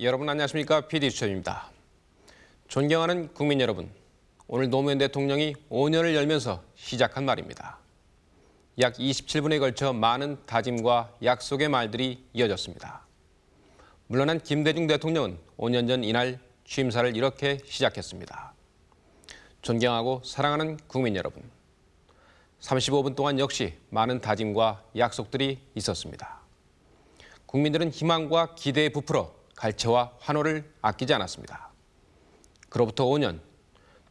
여러분 안녕하십니까? PD 수첩입니다. 존경하는 국민 여러분, 오늘 노무현 대통령이 5년을 열면서 시작한 말입니다. 약 27분에 걸쳐 많은 다짐과 약속의 말들이 이어졌습니다. 물러난 김대중 대통령은 5년 전 이날 취임사를 이렇게 시작했습니다. 존경하고 사랑하는 국민 여러분, 35분 동안 역시 많은 다짐과 약속들이 있었습니다. 국민들은 희망과 기대에 부풀어 갈채와 환호를 아끼지 않았습니다. 그로부터 5년,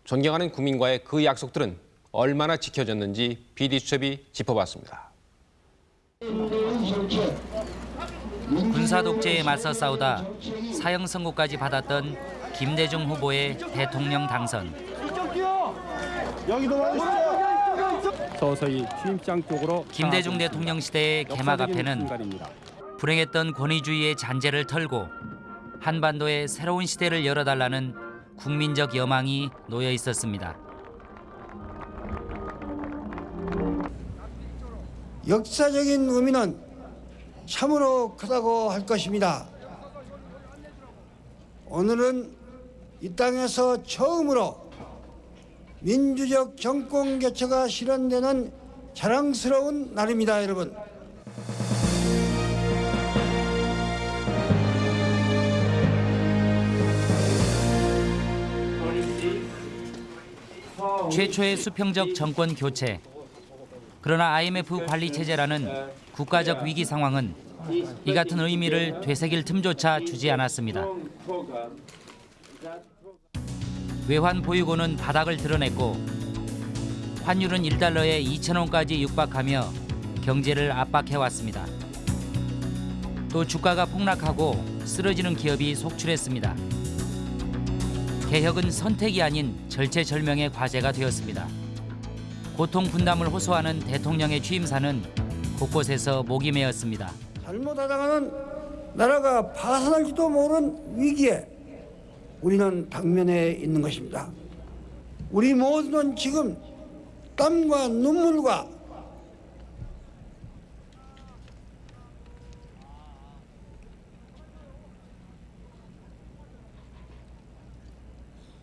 존경하는 국민과의 그 약속들은 얼마나 지켜졌는지 BD수첩이 짚어봤습니다. 군사 독재에 맞서 싸우다 사형 선고까지 받았던 김대중 후보의 대통령 당선. 서서히 취임장 쪽으로 김대중 대통령 시대의 개막 앞에는 순간입니다. 불행했던 권위주의의 잔재를 털고 한반도의 새로운 시대를 열어달라는 국민적 여망이 놓여 있었습니다. 역사적인 의미는 참으로 크다고 할 것입니다. 오늘은 이 땅에서 처음으로 민주적 정권 개최가 실현되는 자랑스러운 날입니다, 여러분. 최초의 수평적 정권 교체. 그러나 IMF 관리 체제라는 국가적 위기 상황은 이 같은 의미를 되새길 틈조차 주지 않았습니다. 외환 보유고는 바닥을 드러냈고 환율은 1달러에 2천 원까지 육박하며 경제를 압박해 왔습니다. 또 주가가 폭락하고 쓰러지는 기업이 속출했습니다. 개혁은 선택이 아닌 절체절명의 과제가 되었습니다. 고통 분담을 호소하는 대통령의 취임사는 곳곳에서 목이 메었습니다. 잘못하다가는 나라가 파산할지도 모르는 위기에 우리는 당면에 있는 것입니다. 우리 모두는 지금 땀과 눈물과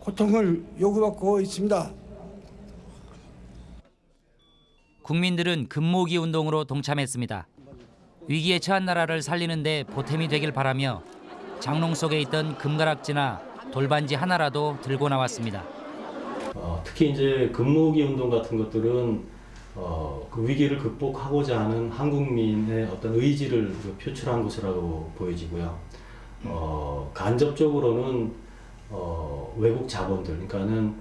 고통을 요구받고 있습니다. 국민들은 금모기 운동으로 동참했습니다. 위기에 처한 나라를 살리는 데 보탬이 되길 바라며 장롱 속에 있던 금가락지나 돌반지 하나라도 들고 나왔습니다. 어, 특히 이제 금모으기 운동 같은 것들은 어, 그 위기를 극복하고자 하는 한국민의 어떤 의지를 그 표출한 것이라고 보여지고요. 어, 간접적으로는 어, 외국 자본들, 그러니까는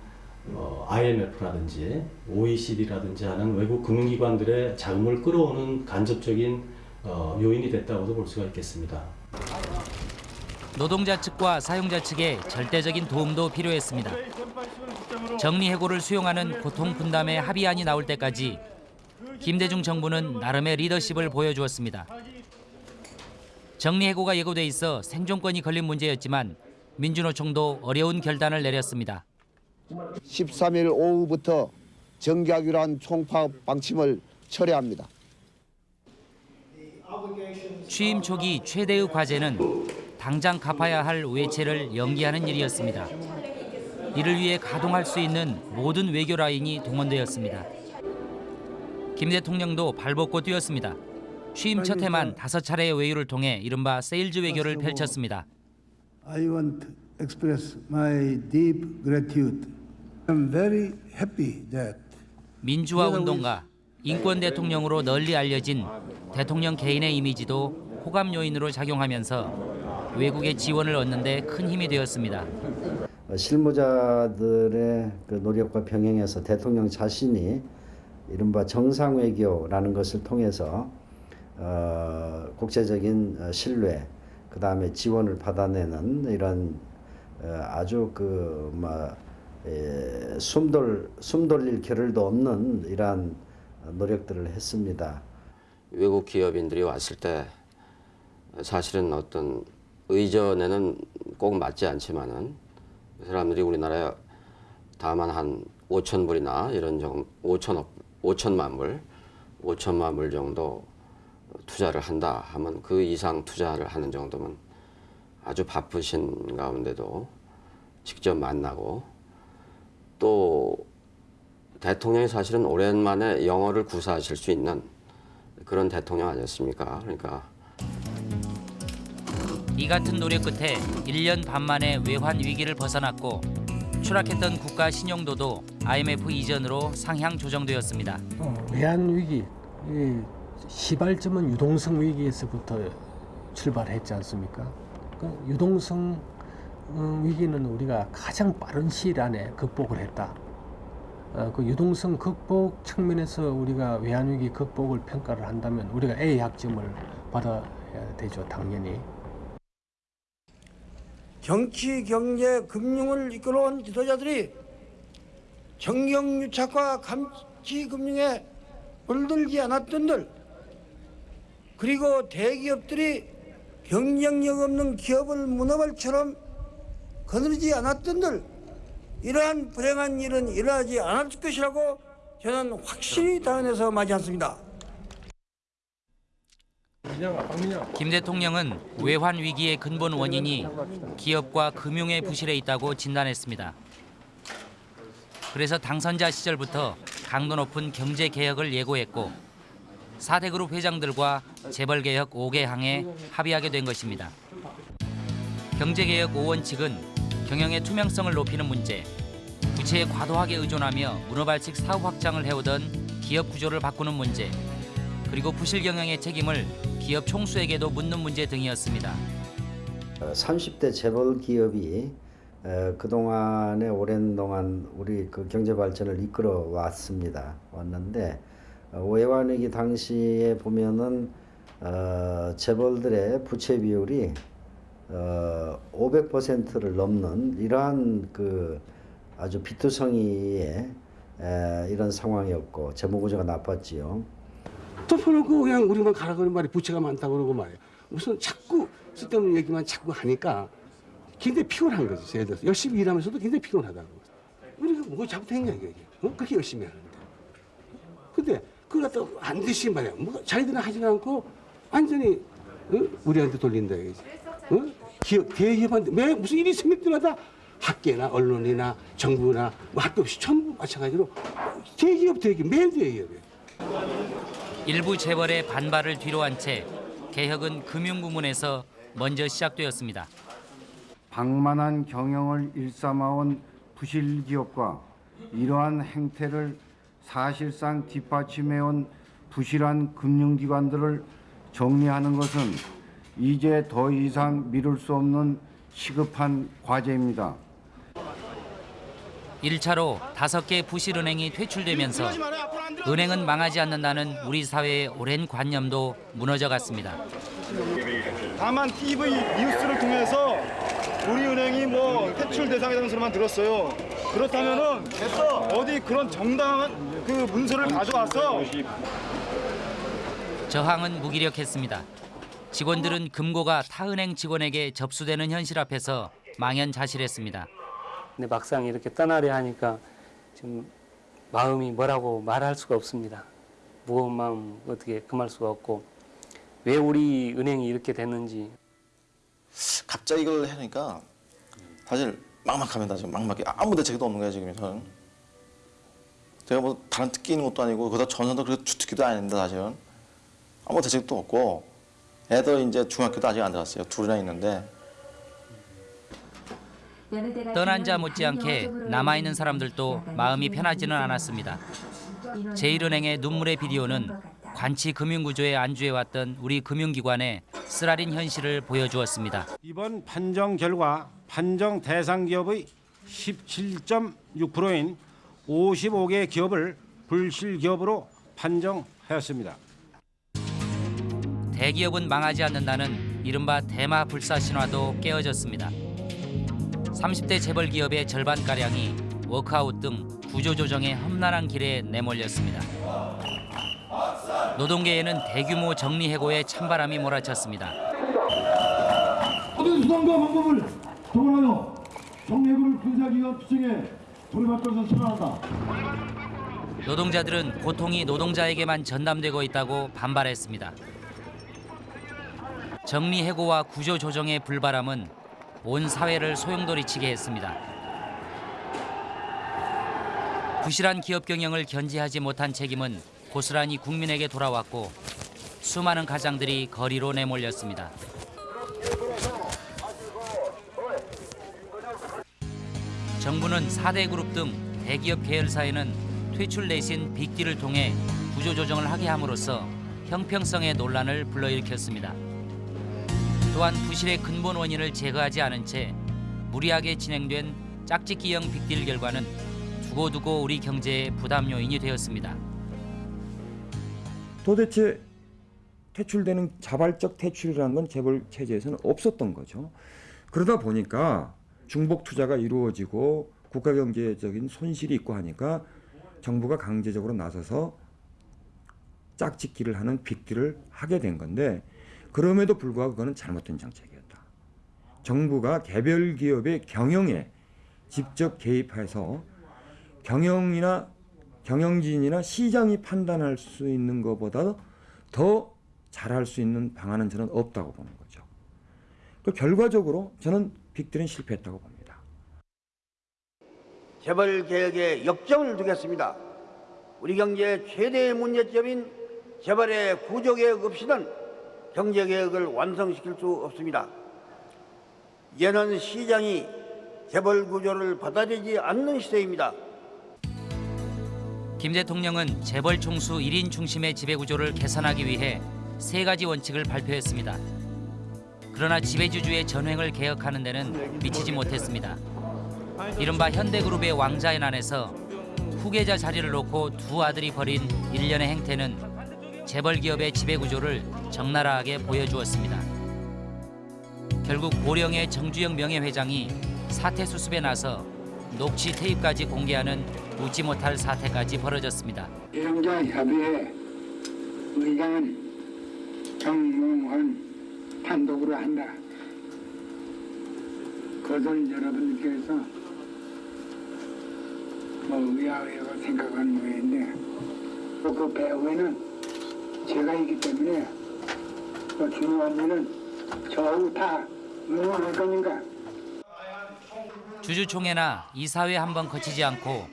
어, IMF라든지 OECD라든지 하는 외국 금융기관들의 자금을 끌어오는 간접적인 어, 요인이 됐다고도 볼 수가 있겠습니다. 노동자 측과 사용자 측의 절대적인 도움도 필요했습니다. 정리 해고를 수용하는 고통 분담의 합의안이 나올 때까지 김대중 정부는 나름의 리더십을 보여주었습니다. 정리 해고가 예고돼 있어 생존권이 걸린 문제였지만 민주노총도 어려운 결단을 내렸습니다. 13일 오후부터 정기하기로 총파업 방침을 철회합니다. 취임 초기 최대의 과제는 당장 갚아야 할 외채를 연기하는 일이었습니다. 이를 위해 가동할 수 있는 모든 외교 라인이 동원되었습니다. 김 대통령도 발벗고 뛰었습니다. 취임 첫 해만 다섯 차례의 외유를 통해 이른바 세일즈 외교를 펼쳤습니다. I want to express my deep gratitude. I'm very happy that 민주화 운동가, 인권 대통령으로 널리 알려진 대통령 개인의 이미지도 호감 요인으로 작용하면서 외국의 지원을 얻는 데 큰 힘이 되었습니다. 어, 실무자들의 그 노력과 병행해서 대통령 자신이 이른바 정상 외교라는 것을 통해서 어, 국제적인 어, 신뢰, 그 다음에 지원을 받아내는 이런 어, 아주 예, 숨돌 숨돌릴 겨를도 없는 이러한 노력들을 했습니다. 외국 기업인들이 왔을 때 사실은 어떤 의전에는 꼭 맞지 않지만은 그 사람들이 우리나라에 다만 한 5천 불이나 이런 정 5천억 5천만 불 5천만 불 정도 투자를 한다 하면 그 이상 투자를 하는 정도면 아주 바쁘신 가운데도 직접 만나고 또 대통령이 사실은 오랜만에 영어를 구사하실 수 있는 그런 대통령 아니었습니까? 그러니까 이 같은 노력 끝에 1년 반 만에 외환 위기를 벗어났고 추락했던 국가 신용도도 IMF 이전으로 상향 조정되었습니다. 어, 외환 위기, 이 시발점은 유동성 위기에서부터 출발했지 않습니까? 그 유동성 어, 위기는 우리가 가장 빠른 시일 안에 극복을 했다. 어, 그 유동성 극복 측면에서 우리가 외환 위기 극복을 평가를 한다면 우리가 A 학점을 받아야 되죠, 당연히. 정치, 경제, 금융을 이끌어온 지도자들이 정경유착과 감치금융에 물들지 않았던들 그리고 대기업들이 경쟁력 없는 기업을 문어발처럼 거느리지 않았던들 이러한 불행한 일은 일어나지 않을 것이라고 저는 확실히 당연해서 맞지 않습니다. 김 대통령은 외환 위기의 근본 원인이 기업과 금융의 부실에 있다고 진단했습니다. 그래서 당선자 시절부터 강도 높은 경제 개혁을 예고했고 4대 그룹 회장들과 재벌 개혁 5개 항에 합의하게 된 것입니다. 경제 개혁 5원칙은 경영의 투명성을 높이는 문제, 부채에 과도하게 의존하며 문어발식 사후 확장을 해오던 기업 구조를 바꾸는 문제, 그리고 부실 경영의 책임을 기업 총수에게도 묻는 문제 등이었습니다. 어, 30대 재벌 기업이 어, 그동안에 오랜 동안 우리 그 경제 발전을 이끌어 왔습니다. 왔는데 어, 외환위기 당시에 보면은 어, 재벌들의 부채 비율이 어, 500%를 넘는 이러한 그 아주 비투성이의 에, 이런 상황이었고 재무 구조가 나빴지요. 덮어놓고 그냥 우리만 가라 그런 말이 부채가 많다고 그러고 말이야. 무슨 자꾸 쓸데없는 얘기만 자꾸 하니까 굉장히 피곤한 거지. 예를 들어서 열심히 일하면서도 굉장히 피곤하다고. 우리가 뭐 잘못했냐 이게. 어? 그렇게 열심히 하는데. 근데 그걸 갖다 안 되시 말이야. 뭐 자기들은 하지 않고 완전히 어? 우리한테 돌린다 이거지. 어? 기업, 대기업한테 매 무슨 일이 생길 때마다 학계나 언론이나 정부나 뭐할것 없이 전부 마찬가지로 대기업 대기업 매일 대기업이야. 일부 재벌의 반발을 뒤로한 채 개혁은 금융 부문에서 먼저 시작되었습니다. 방만한 경영을 일삼아온 부실 기업과 이러한 행태를 사실상 뒷받침해온 부실한 금융기관들을 정리하는 것은 이제 더 이상 미룰 수 없는 시급한 과제입니다. 1차로 다섯 개 부실은행이 퇴출되면서 은행은 망하지 않는다는 우리 사회의 오랜 관념도 무너져 갔습니다. 다만 TV 뉴스를 통해서 우리 은행이 뭐 퇴출 대상이라는 소리만 들었어요. 그렇다면은 어디 그런 정당한 그 문서를 가져와서 저항은 무기력했습니다. 직원들은 금고가 타은행 직원에게 접수되는 현실 앞에서 망연자실했습니다. 근데 막상 이렇게 떠나려 하니까 좀 마음이 뭐라고 말할 수가 없습니다. 무거운 마음 어떻게 금할 수가 없고 왜 우리 은행이 이렇게 됐는지 갑자기 이걸 하니까 사실 막막합니다. 지금 막막해. 아무 대책도 없는 거예요 지금 저는. 제가 뭐 다른 특기 있는 것도 아니고 그다 전선도 그렇게 주특기도 아닌데 사실은 아무 대책도 없고 애들 이제 중학교도 아직 안 들어갔어요. 둘이나 있는데 떠난 자 못지않게 남아있는 사람들도 마음이 편하지는 않았습니다. 제1은행의 눈물의 비디오는 관치 금융구조에 안주해왔던 우리 금융기관의 쓰라린 현실을 보여주었습니다. 이번 판정 결과 판정 대상 기업의 17.6%인 55개 기업을 불실 기업으로 판정하였습니다. 대기업은 망하지 않는다는 이른바 대마 불사 신화도 깨어졌습니다. 30대 재벌 기업의 절반가량이 워크아웃 등 구조조정의 험난한 길에 내몰렸습니다. 노동계에는 대규모 정리해고의 찬바람이 몰아쳤습니다. 모든 수단과 방법을 동원하여 정례구를 군사기관 투쟁에 것을 선언한다. 노동자들은 고통이 노동자에게만 전담되고 있다고 반발했습니다. 정리 해고와 구조 조정의 불바람은 온 사회를 소용돌이치게 했습니다. 부실한 기업 경영을 견제하지 못한 책임은 고스란히 국민에게 돌아왔고 수많은 가장들이 거리로 내몰렸습니다. 정부는 4대 그룹 등 대기업 계열사에는 퇴출 내신 빅딜을 통해 구조조정을 하게 함으로써 형평성의 논란을 불러일으켰습니다. 또한 부실의 근본 원인을 제거하지 않은 채 무리하게 진행된 짝짓기형 빅딜 결과는 두고두고 우리 경제의 부담 요인이 되었습니다. 도대체 퇴출되는 자발적 퇴출이라는 건 재벌 체제에서는 없었던 거죠. 그러다 보니까 중복 투자가 이루어지고 국가 경제적인 손실이 있고 하니까 정부가 강제적으로 나서서 짝짓기를 하는 빅딜을 하게 된 건데 그럼에도 불구하고 그거는 잘못된 정책이었다. 정부가 개별 기업의 경영에 직접 개입해서 경영이나 경영진이나 시장이 판단할 수 있는 것보다 더 잘할 수 있는 방안은 저는 없다고 보는 거죠. 그 결과적으로 저는 빅딜은 실패했다고 봅니다. 재벌 개혁에 역점을 두겠습니다. 우리 경제의 최대의 문제점인 재벌의 구조 개혁 없이는 경제 개혁을 완성시킬 수 없습니다. 이제는 시장이 재벌 구조를 받아들이지 않는 시대입니다. 김 대통령은 재벌 총수 1인 중심의 지배 구조를 개선하기 위해 세 가지 원칙을 발표했습니다. 그러나 지배주주의 전횡을 개혁하는 데는 미치지 못했습니다. 이른바 현대그룹의 왕자의 난에서 후계자 자리를 놓고 두 아들이 벌인 일련의 행태는 재벌 기업의 지배 구조를 적나라하게 보여주었습니다. 결국 고령의 정주영 명예회장이 사퇴 수습에 나서 녹취 테이프까지 공개하는 웃지 못할 사태까지 벌어졌습니다. 비상자 협의회 의장은 정몽헌 단독으로 한다. 그것을 여러분께서 뭐 의아의하고 생각하는 모양인데 또 그 배후에는 제가 있기 때문에 또 중요한 일은 저하고 다 응원할 거니까 주주총회나 이사회 한 번 거치지 않고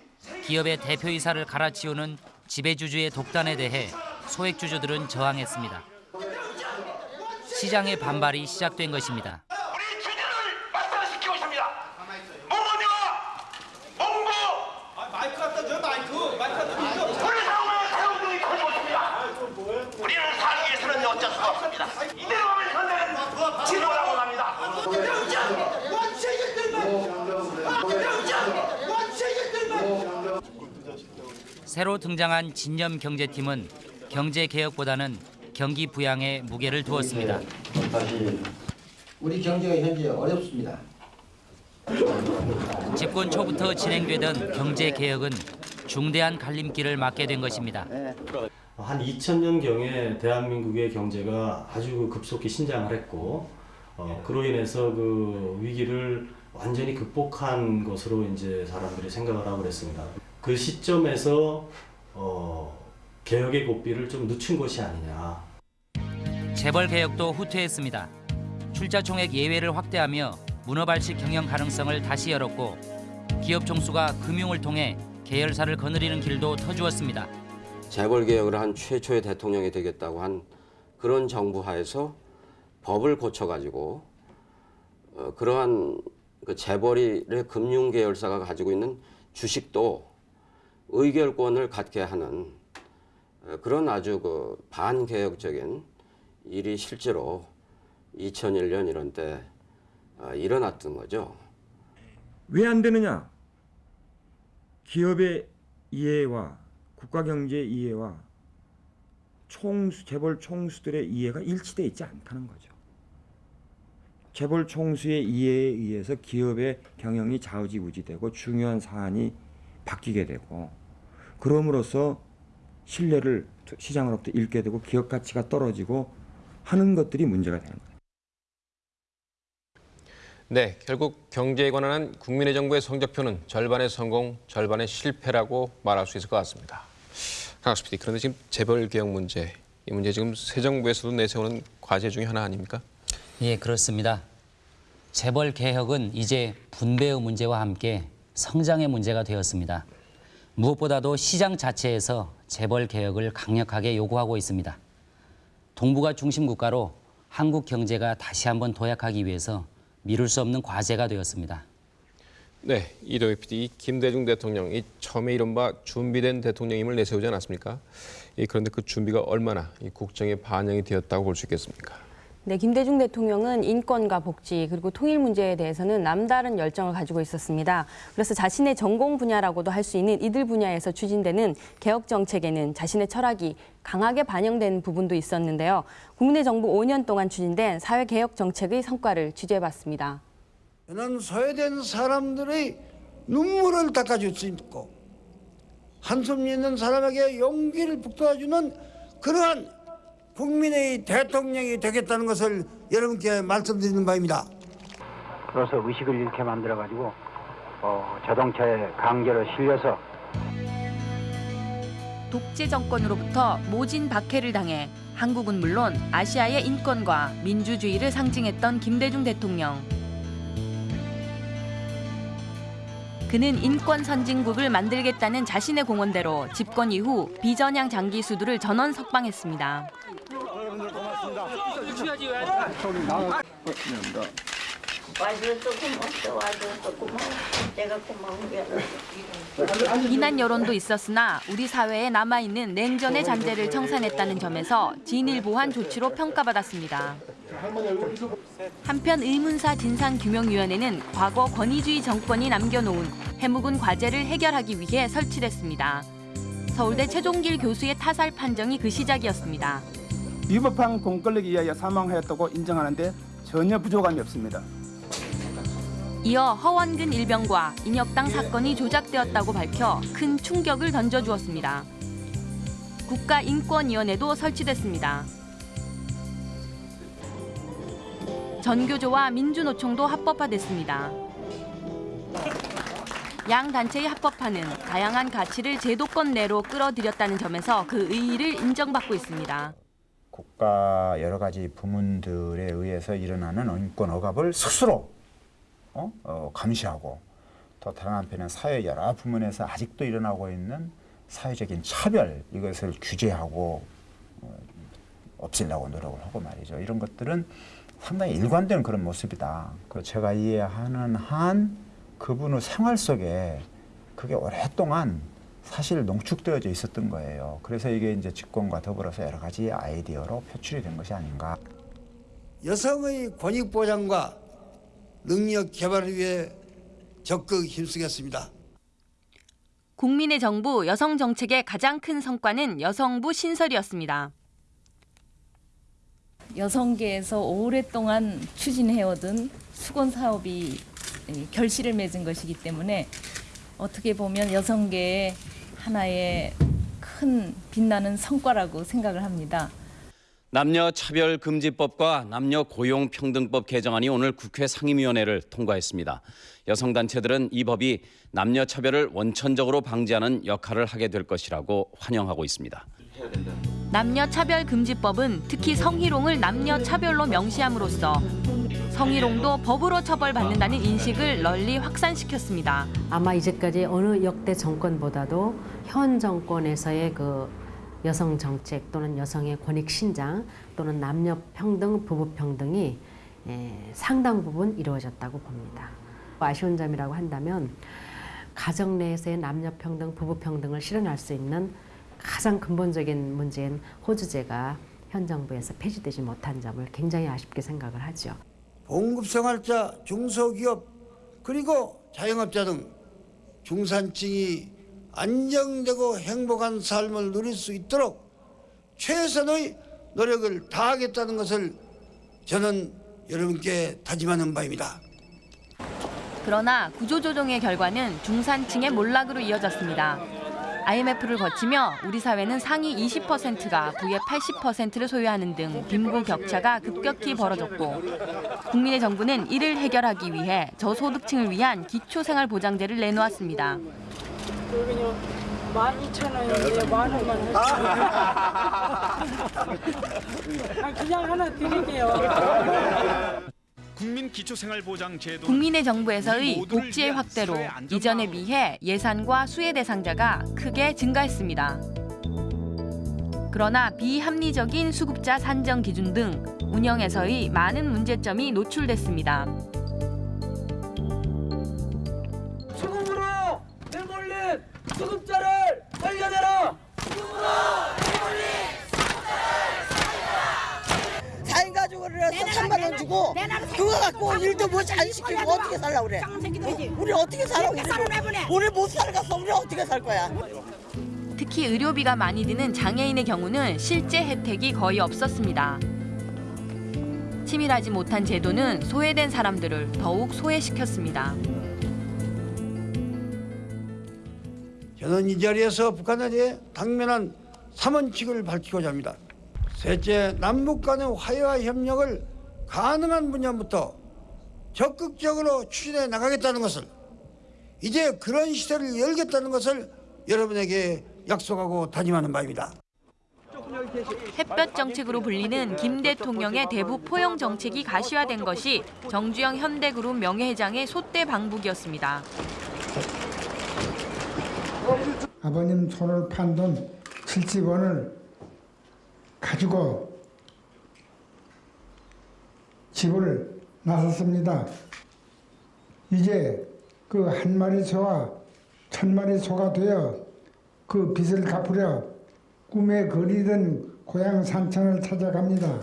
기업의 대표이사를 갈아치우는 지배주주의 독단에 대해 소액주주들은 저항했습니다. 시장의 반발이 시작된 것입니다. 시키고 있습니다. 뭐냐? 몽고. 마이크 갖다 줘 마이크. 마이크 갖다 줘. 우리 상황을 사용중이 커지고 있습니다. 우리는 살기 위해서는 어쩔 수가 없습니다. 이대로 하면 현대는 지도라고 합니다. 새로 등장한 진념 경제팀은 경제 개혁보다는 경기 부양에 무게를 두었습니다. 우리 경제가 현재 어렵습니다. 집권 초부터 진행되던 경제 개혁은 중대한 갈림길을 맞게 된 것입니다. 한 2000년경에 대한민국의 경제가 아주 급속히 신장을 했고 어, 그로 인해서 그 위기를 완전히 극복한 것으로 이제 사람들이 생각을 하고 그랬습니다. 그 시점에서 어, 개혁의 고삐를 좀 늦춘 것이 아니냐. 재벌 개혁도 후퇴했습니다. 출자 총액 예외를 확대하며 문어발식 경영 가능성을 다시 열었고 기업 총수가 금융을 통해 계열사를 거느리는 길도 터주었습니다. 재벌 개혁을 한 최초의 대통령이 되겠다고 한 그런 정부 하에서 법을 고쳐가지고 어, 그러한 그 재벌의 금융 계열사가 가지고 있는 주식도 의결권을 갖게 하는 어, 그런 아주 그 반개혁적인 일이 실제로 2001년 이런 때 어, 일어났던 거죠. 왜 안 되느냐? 기업의 이해와 국가 경제 이해와 총수 재벌 총수들의 이해가 일치돼 있지 않다는 거죠. 재벌 총수의 이해에 의해서 기업의 경영이 좌우지우지되고 중요한 사안이 바뀌게 되고 그럼으로써 신뢰를 시장으로부터 잃게 되고 기업 가치가 떨어지고 하는 것들이 문제가 되는 거예요. 네, 결국 경제에 관한 국민의 정부의 성적표는 절반의 성공, 절반의 실패라고 말할 수 있을 것 같습니다. 강학수 PD, 그런데 지금 재벌 개혁 문제, 이 문제 지금 새 정부에서도 내세우는 과제 중에 하나 아닙니까? 예, 그렇습니다. 재벌 개혁은 이제 분배의 문제와 함께 성장의 문제가 되었습니다. 무엇보다도 시장 자체에서 재벌 개혁을 강력하게 요구하고 있습니다. 동북아 중심 국가로 한국 경제가 다시 한번 도약하기 위해서 미룰 수 없는 과제가 되었습니다. 네, 이도희 PD, 김대중 대통령이 처음에 이른바 준비된 대통령임을 내세우지 않았습니까? 이, 그런데 그 준비가 얼마나 이 국정에 반영이 되었다고 볼 수 있겠습니까? 네, 김대중 대통령은 인권과 복지 그리고 통일 문제에 대해서는 남다른 열정을 가지고 있었습니다. 그래서 자신의 전공 분야라고도 할 수 있는 이들 분야에서 추진되는 개혁 정책에는 자신의 철학이 강하게 반영된 부분도 있었는데요. 국민의 정부 5년 동안 추진된 사회 개혁 정책의 성과를 취재해봤습니다. 저는 소외된 사람들의 눈물을 닦아줄 수 있고 한숨 있는 사람에게 용기를 북돋아주는 그러한 국민의 대통령이 되겠다는 것을 여러분께 말씀드리는 바입니다. 그래서 의식을 이렇게 만들어 가지고 어, 자동차에 강제로 실려서 독재 정권으로부터 모진 박해를 당해 한국은 물론 아시아의 인권과 민주주의를 상징했던 김대중 대통령. 그는 인권 선진국을 만들겠다는 자신의 공언대로 집권 이후 비전향 장기 수두를 전원 석방했습니다. 와줘서 고맙다. 와줘서 고마워 내가 고마운 게 아니라. 비난 여론도 있었으나 우리 사회에 남아있는 냉전의 잔재를 청산했다는 점에서 진일보한 조치로 평가받았습니다. 한편 의문사 진상규명위원회는 과거 권위주의 정권이 남겨놓은 해묵은 과제를 해결하기 위해 설치됐습니다. 서울대 최종길 교수의 타살 판정이 그 시작이었습니다. 위법한 공권력에 의하여 사망하였다고 인정하는데 전혀 부족함이 없습니다. 이어 허원근 일병과 인혁당 사건이 조작되었다고 밝혀 큰 충격을 던져주었습니다. 국가인권위원회도 설치됐습니다. 전교조와 민주노총도 합법화됐습니다. 양 단체의 합법화는 다양한 가치를 제도권 내로 끌어들였다는 점에서 그 의의를 인정받고 있습니다. 국가 여러 가지 부문들에 의해서 일어나는 인권 억압을 스스로 어? 어, 감시하고 또 다른 한편은 사회 여러 부문에서 아직도 일어나고 있는 사회적인 차별 이것을 규제하고 어, 없애려고 노력을 하고 말이죠. 이런 것들은 상당히 일관된 그런 모습이다. 그 제가 이해하는 한 그분의 생활 속에 그게 오랫동안 사실 농축되어져 있었던 거예요. 그래서 이게 이제 집권과 더불어서 여러 가지 아이디어로 표출이 된 것이 아닌가. 여성의 권익 보장과 능력 개발을 위해 적극 힘쓰겠습니다. 국민의 정부 여성 정책의 가장 큰 성과는 여성부 신설이었습니다. 여성계에서 오랫동안 추진해오던 수건 사업이 결실을 맺은 것이기 때문에 어떻게 보면 여성계의 하나의 큰 빛나는 성과라고 생각을 합니다. 남녀 차별 금지법과 남녀 고용 평등법 개정안이 오늘 국회 상임위원회를 통과했습니다. 여성 단체들은 이 법이 남녀 차별을 원천적으로 방지하는 역할을 하게 될 것이라고 환영하고 있습니다. 남녀 차별 금지법은 특히 성희롱을 남녀 차별로 명시함으로써 성희롱도 법으로 처벌받는다는 인식을 널리 확산시켰습니다. 아마 이제까지 어느 역대 정권보다도 현 정권에서의 그 여성 정책 또는 여성의 권익 신장 또는 남녀 평등, 부부 평등이 에, 상당 부분 이루어졌다고 봅니다. 아쉬운 점이라고 한다면 가정 내에서의 남녀 평등, 부부 평등을 실현할 수 있는 가장 근본적인 문제인 호주제가 현 정부에서 폐지되지 못한 점을 굉장히 아쉽게 생각을 하죠. 봉급생활자, 중소기업 그리고 자영업자 등 중산층이 안정되고 행복한 삶을 누릴 수 있도록 최선의 노력을 다하겠다는 것을 저는 여러분께 다짐하는 바입니다. 그러나 구조조정의 결과는 중산층의 몰락으로 이어졌습니다. IMF를 거치며 우리 사회는 상위 20%가 부의 80%를 소유하는 등 빈부 격차가 급격히 벌어졌고 국민의 정부는 이를 해결하기 위해 저소득층을 위한 기초생활보장제를 내놓았습니다. 여기요 만 이천 원인데 만 원만 해주세요. 아, 그냥 하나 드릴게요. 국민기초생활보장제도 국민의 정부에서의 복지의 확대로. 이전에 비해 예산과 수혜 대상자가 크게 증가했습니다. 그러나 비합리적인 수급자 산정 기준 등 운영에서의 많은 문제점이 노출됐습니다. 수급으로 내몰린 수급자를 살려내라. 4인 해서 3만 원 주고 그거 갖고 일도 뭐안 시키고 어떻게 살라 그래? 우리 어떻게 살아? 우리, 우리 못 살겠어. 우리 어떻게 살 거야? 특히 의료비가 많이 드는 장애인의 경우는 실제 혜택이 거의 없었습니다. 치밀하지 못한 제도는 소외된 사람들을 더욱 소외시켰습니다. 저는 이 자리에서 북한에 대해 당면한 삼원칙을 밝히고자 합니다. 셋째, 남북 간의 화해와 협력을 가능한 분야부터 적극적으로 추진해 나가겠다는 것을 이제 그런 시대를 열겠다는 것을 여러분에게 약속하고 다짐하는 바입니다. 햇볕 정책으로 불리는 김 대통령의 대북 포용 정책이 가시화된 것이 정주영 현대그룹 명예회장의 소대 방북이었습니다. 아버님 손을 판 돈 70원을 가지고 집을 나섰습니다. 이제 그 한 마리 소와 천 마리 소가 되어 그 빚을 갚으려 꿈에 그리던 고향 산천을 찾아갑니다.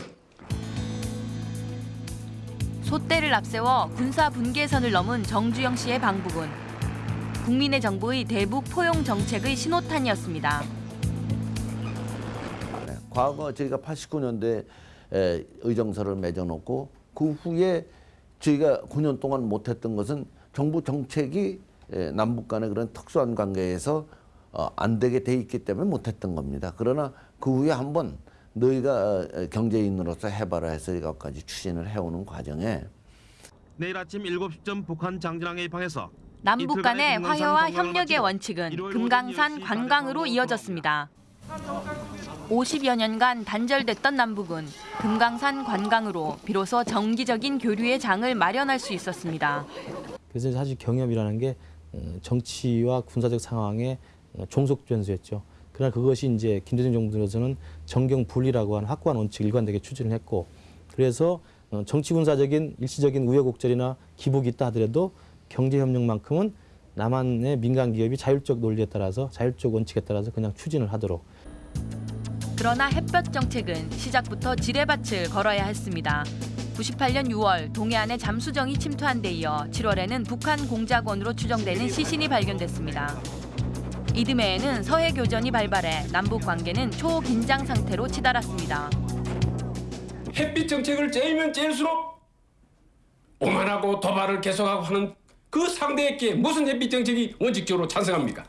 소대를 앞세워 군사 분계선을 넘은 정주영 씨의 방북은 국민의 정부의 대북 포용 정책의 신호탄이었습니다. 과거 저희가 89년도에 의정서를 맺어놓고 그 후에 저희가 9년 동안 못했던 것은 정부 정책이 에, 남북 간의 그런 특수한 관계에서 어, 안 되게 돼 있기 때문에 못했던 겁니다. 그러나 그 후에 한번 너희가 어, 경제인으로서 해봐라 해서 이것까지 추진을 해오는 과정에 내일 아침 7시쯤 북한 장진항의 방에서 남북 간의 화해와 협력의 원칙은 금강산 오전 10시 관광으로 이어졌습니다. 50여 년간 단절됐던 남북은 금강산 관광으로 비로소 정기적인 교류의 장을 마련할 수 있었습니다. 그래서 사실 경협이라는 게 어, 정치와 군사적 상황의 어, 종속 변수였죠. 그러나 그것이 이제 김대중 정부 들어서는 정경 분리라고 하는 확고한 원칙을 일관되게 추진을 했고 그래서 어, 정치 군사적인 일시적인 우여곡절이나 기복이 있다 하더라도 경제 협력만큼은 남한의 민간 기업이 자율적 논리에 따라서 자율적 원칙에 따라서 그냥 추진을 하도록 그러나 햇볕 정책은 시작부터 지뢰밭을 걸어야 했습니다. 98년 6월 동해안에 잠수정이 침투한 데 이어 7월에는 북한 공작원으로 추정되는 시신이 발견됐습니다. 이듬해에는 서해 교전이 발발해 남북 관계는 초긴장 상태로 치달았습니다. 햇빛 정책을 째면 째일수록 오만하고 도발을 계속하고 하는 그 상대에게 무슨 햇빛 정책이 원칙적으로 찬성합니까?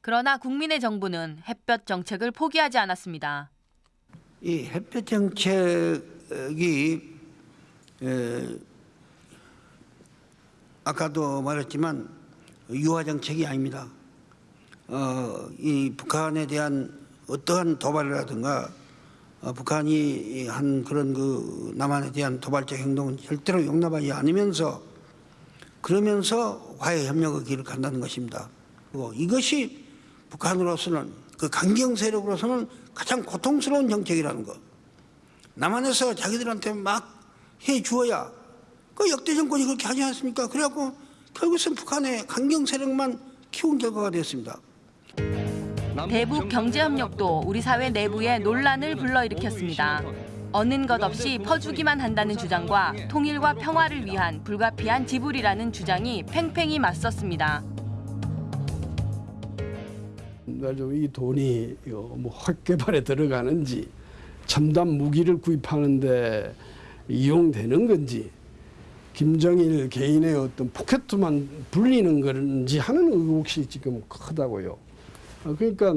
그러나 국민의 정부는 햇볕 정책을 포기하지 않았습니다. 이 햇볕 정책이 에, 아까도 말했지만 유화 정책이 아닙니다. 어, 이 북한에 대한 어떠한 도발이라든가 어, 북한이 한 그런 그 남한에 대한 도발적 행동은 절대로 용납하지 않으면서 그러면서 화해 협력의 길을 간다는 것입니다. 그리고 이것이 북한으로서는 그 강경 세력으로서는 가장 고통스러운 정책이라는 것. 남한에서 자기들한테 막 해 주어야 그 역대 정권이 그렇게 하지 않습니까? 그래갖고 결국은 북한의 강경 세력만 키운 결과가 됐습니다. 대북 경제 협력도 우리 사회 내부에 논란을 불러일으켰습니다. 어는 것 없이 퍼주기만 한다는 주장과 통일과 평화를 위한 불가피한 지불이라는 주장이 팽팽히 맞섰습니다. 이 돈이 뭐 핵개발에 들어가는지 첨단 무기를 구입하는데 이용되는 건지 김정일 개인의 어떤 포켓만 불리는 건지 하는 의혹이 지금 크다고요. 어, 그러니까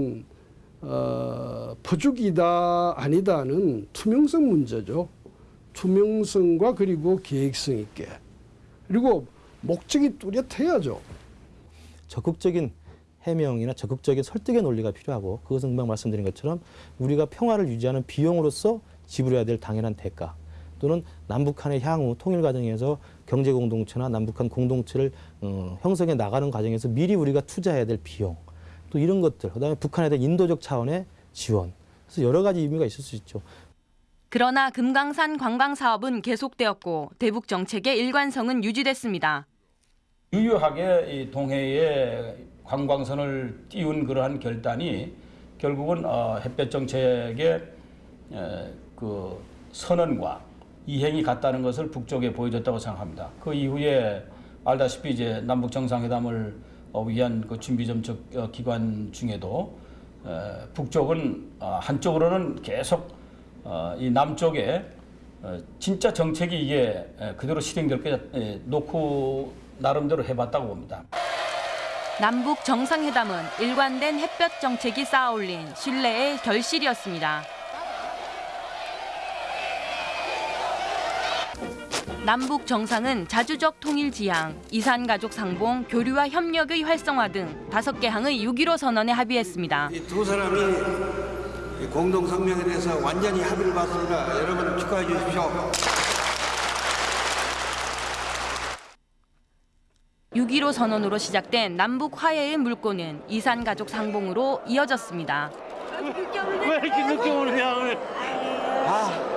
어, 퍼주기다 아니다는 투명성 문제죠. 투명성과 그리고 계획성 있게 그리고 목적이 뚜렷해야죠. 적극적인 해명이나 적극적인 설득의 논리가 필요하고 그것은 금방 말씀드린 것처럼 우리가 평화를 유지하는 비용으로서 지불해야 될 당연한 대가 또는 남북한의 향후 통일 과정에서 경제 공동체나 남북한 공동체를 어, 형성해 나가는 과정에서 미리 우리가 투자해야 될 비용 또 이런 것들 그다음에 북한에 대한 인도적 차원의 지원 그래서 여러 가지 의미가 있을 수 있죠. 그러나 금강산 관광 사업은 계속되었고 대북 정책의 일관성은 유지됐습니다. 유효하게 이 동해에 관광선을 띄운 그러한 결단이 결국은 어, 햇볕 정책의 에, 그 선언과 이행이 같다는 것을 북쪽에 보여줬다고 생각합니다. 그 이후에 알다시피 이제 남북 정상회담을 어, 위한 그 준비 점적 어, 기관 중에도 에, 북쪽은 어, 한쪽으로는 계속 어, 이 남쪽에 어, 진짜 정책이 이게 에, 그대로 실행될 게 에, 놓고 나름대로 해봤다고 봅니다. 남북 정상회담은 일관된 햇볕 정책이 쌓아올린 신뢰의 결실이었습니다. 남북 정상은 자주적 통일 지향, 이산 가족 상봉, 교류와 협력의 활성화 등 다섯 개 항의 6.15 선언에 합의했습니다. 두 사람이 공동 성명에 대해서 완전히 합의를 봤습니다. 여러분 축하해 주십시오. 6.15 선언으로 시작된 남북 화해의 물꼬는 이산 가족 상봉으로 이어졌습니다. 왜 이렇게 늦게 오느냐 오늘. 아.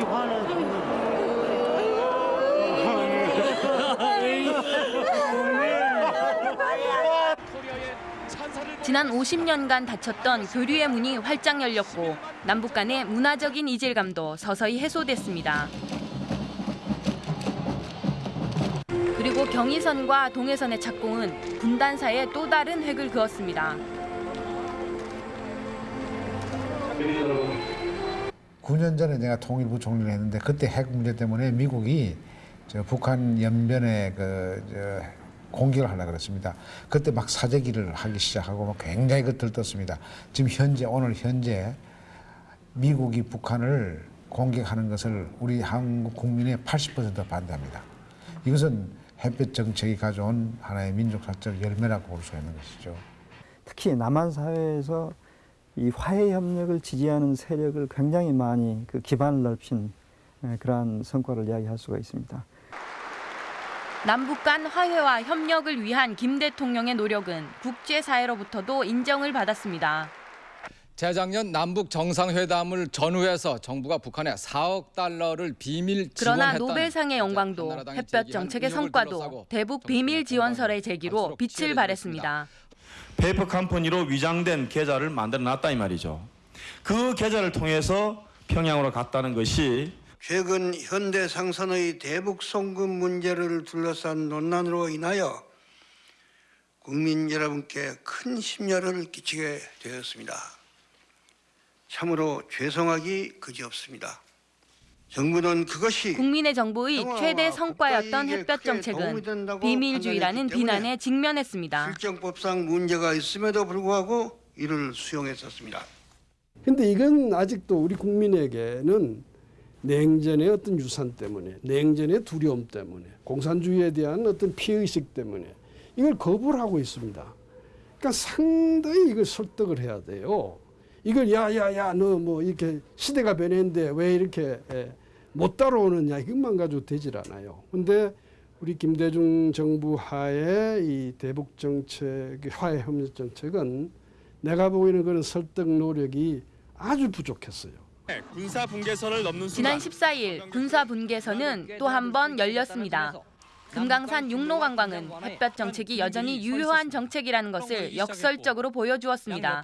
이렇게 지난 50년간 닫혔던 교류의 문이 활짝 열렸고 남북 간의 문화적인 이질감도 서서히 해소됐습니다. 그리고 경의선과 동해선의 착공은 분단 사에 또 다른 획을 그었습니다. 9년 전에 내가 통일부 총리를 했는데 그때 핵 문제 때문에 미국이 저 북한 연변에 그저 공격을 하려 그랬습니다. 그때 막 사재기를 하기 시작하고 막 굉장히 그 들떴습니다. 지금 현재 오늘 현재 미국이 북한을 공격하는 것을 우리 한국 국민의 80% 반대합니다. 이것은 햇볕 정책이 가져온 하나의 민족 사적 열매라고 볼 수 있는 것이죠. 특히 남한 사회에서 이 화해 협력을 지지하는 세력을 굉장히 많이 그 기반을 넓힌 에, 그러한 성과를 이야기할 수가 있습니다. 남북 간 화해와 협력을 위한 김 대통령의 노력은 국제사회로부터도 인정을 받았습니다. 재작년 남북 정상회담을 전후해서 정부가 북한에 4억 달러를 비밀 그러나 지원했다는 노벨상의 영광도 햇볕 정책의 성과도 대북 비밀 지원설의 제기로 빛을 바랬습니다. 페이퍼 컴퍼니로 위장된 계좌를 만들어 놨다 이 말이죠. 그 계좌를 통해서 평양으로 갔다는 것이 최근 현대 상선의 대북 송금 문제를 둘러싼 논란으로 인하여 국민 여러분께 큰 심려를 끼치게 되었습니다. 참으로 죄송하기 그지없습니다. 정부는 그것이 국민의 정부의 최대 성과였던 햇볕 정책은 비밀주의라는 비난에 직면했습니다. 실정법상 문제가 있음에도 불구하고 이를 수용했었습니다. 근데 이건 아직도 우리 국민에게는 냉전의 어떤 유산 때문에, 냉전의 두려움 때문에, 공산주의에 대한 어떤 피의식 때문에 이걸 거부를 하고 있습니다. 그러니까 상당히 이걸 설득을 해야 돼요. 이걸 야야야 너 뭐 이렇게 시대가 변했는데 왜 이렇게 예, 못 따라오느냐 이것만 가지고 되질 않아요. 근데 우리 김대중 정부 하에 이 대북 정책, 화해 협력 정책은 내가 보기에는 그런 설득 노력이 아주 부족했어요. 군사 분계선을 넘는 지난 14일 군사 분계선은 또 한 번 열렸습니다. 금강산 육로 관광은 햇볕 정책이 여전히 유효한 정책이라는 것을 역설적으로 보여주었습니다.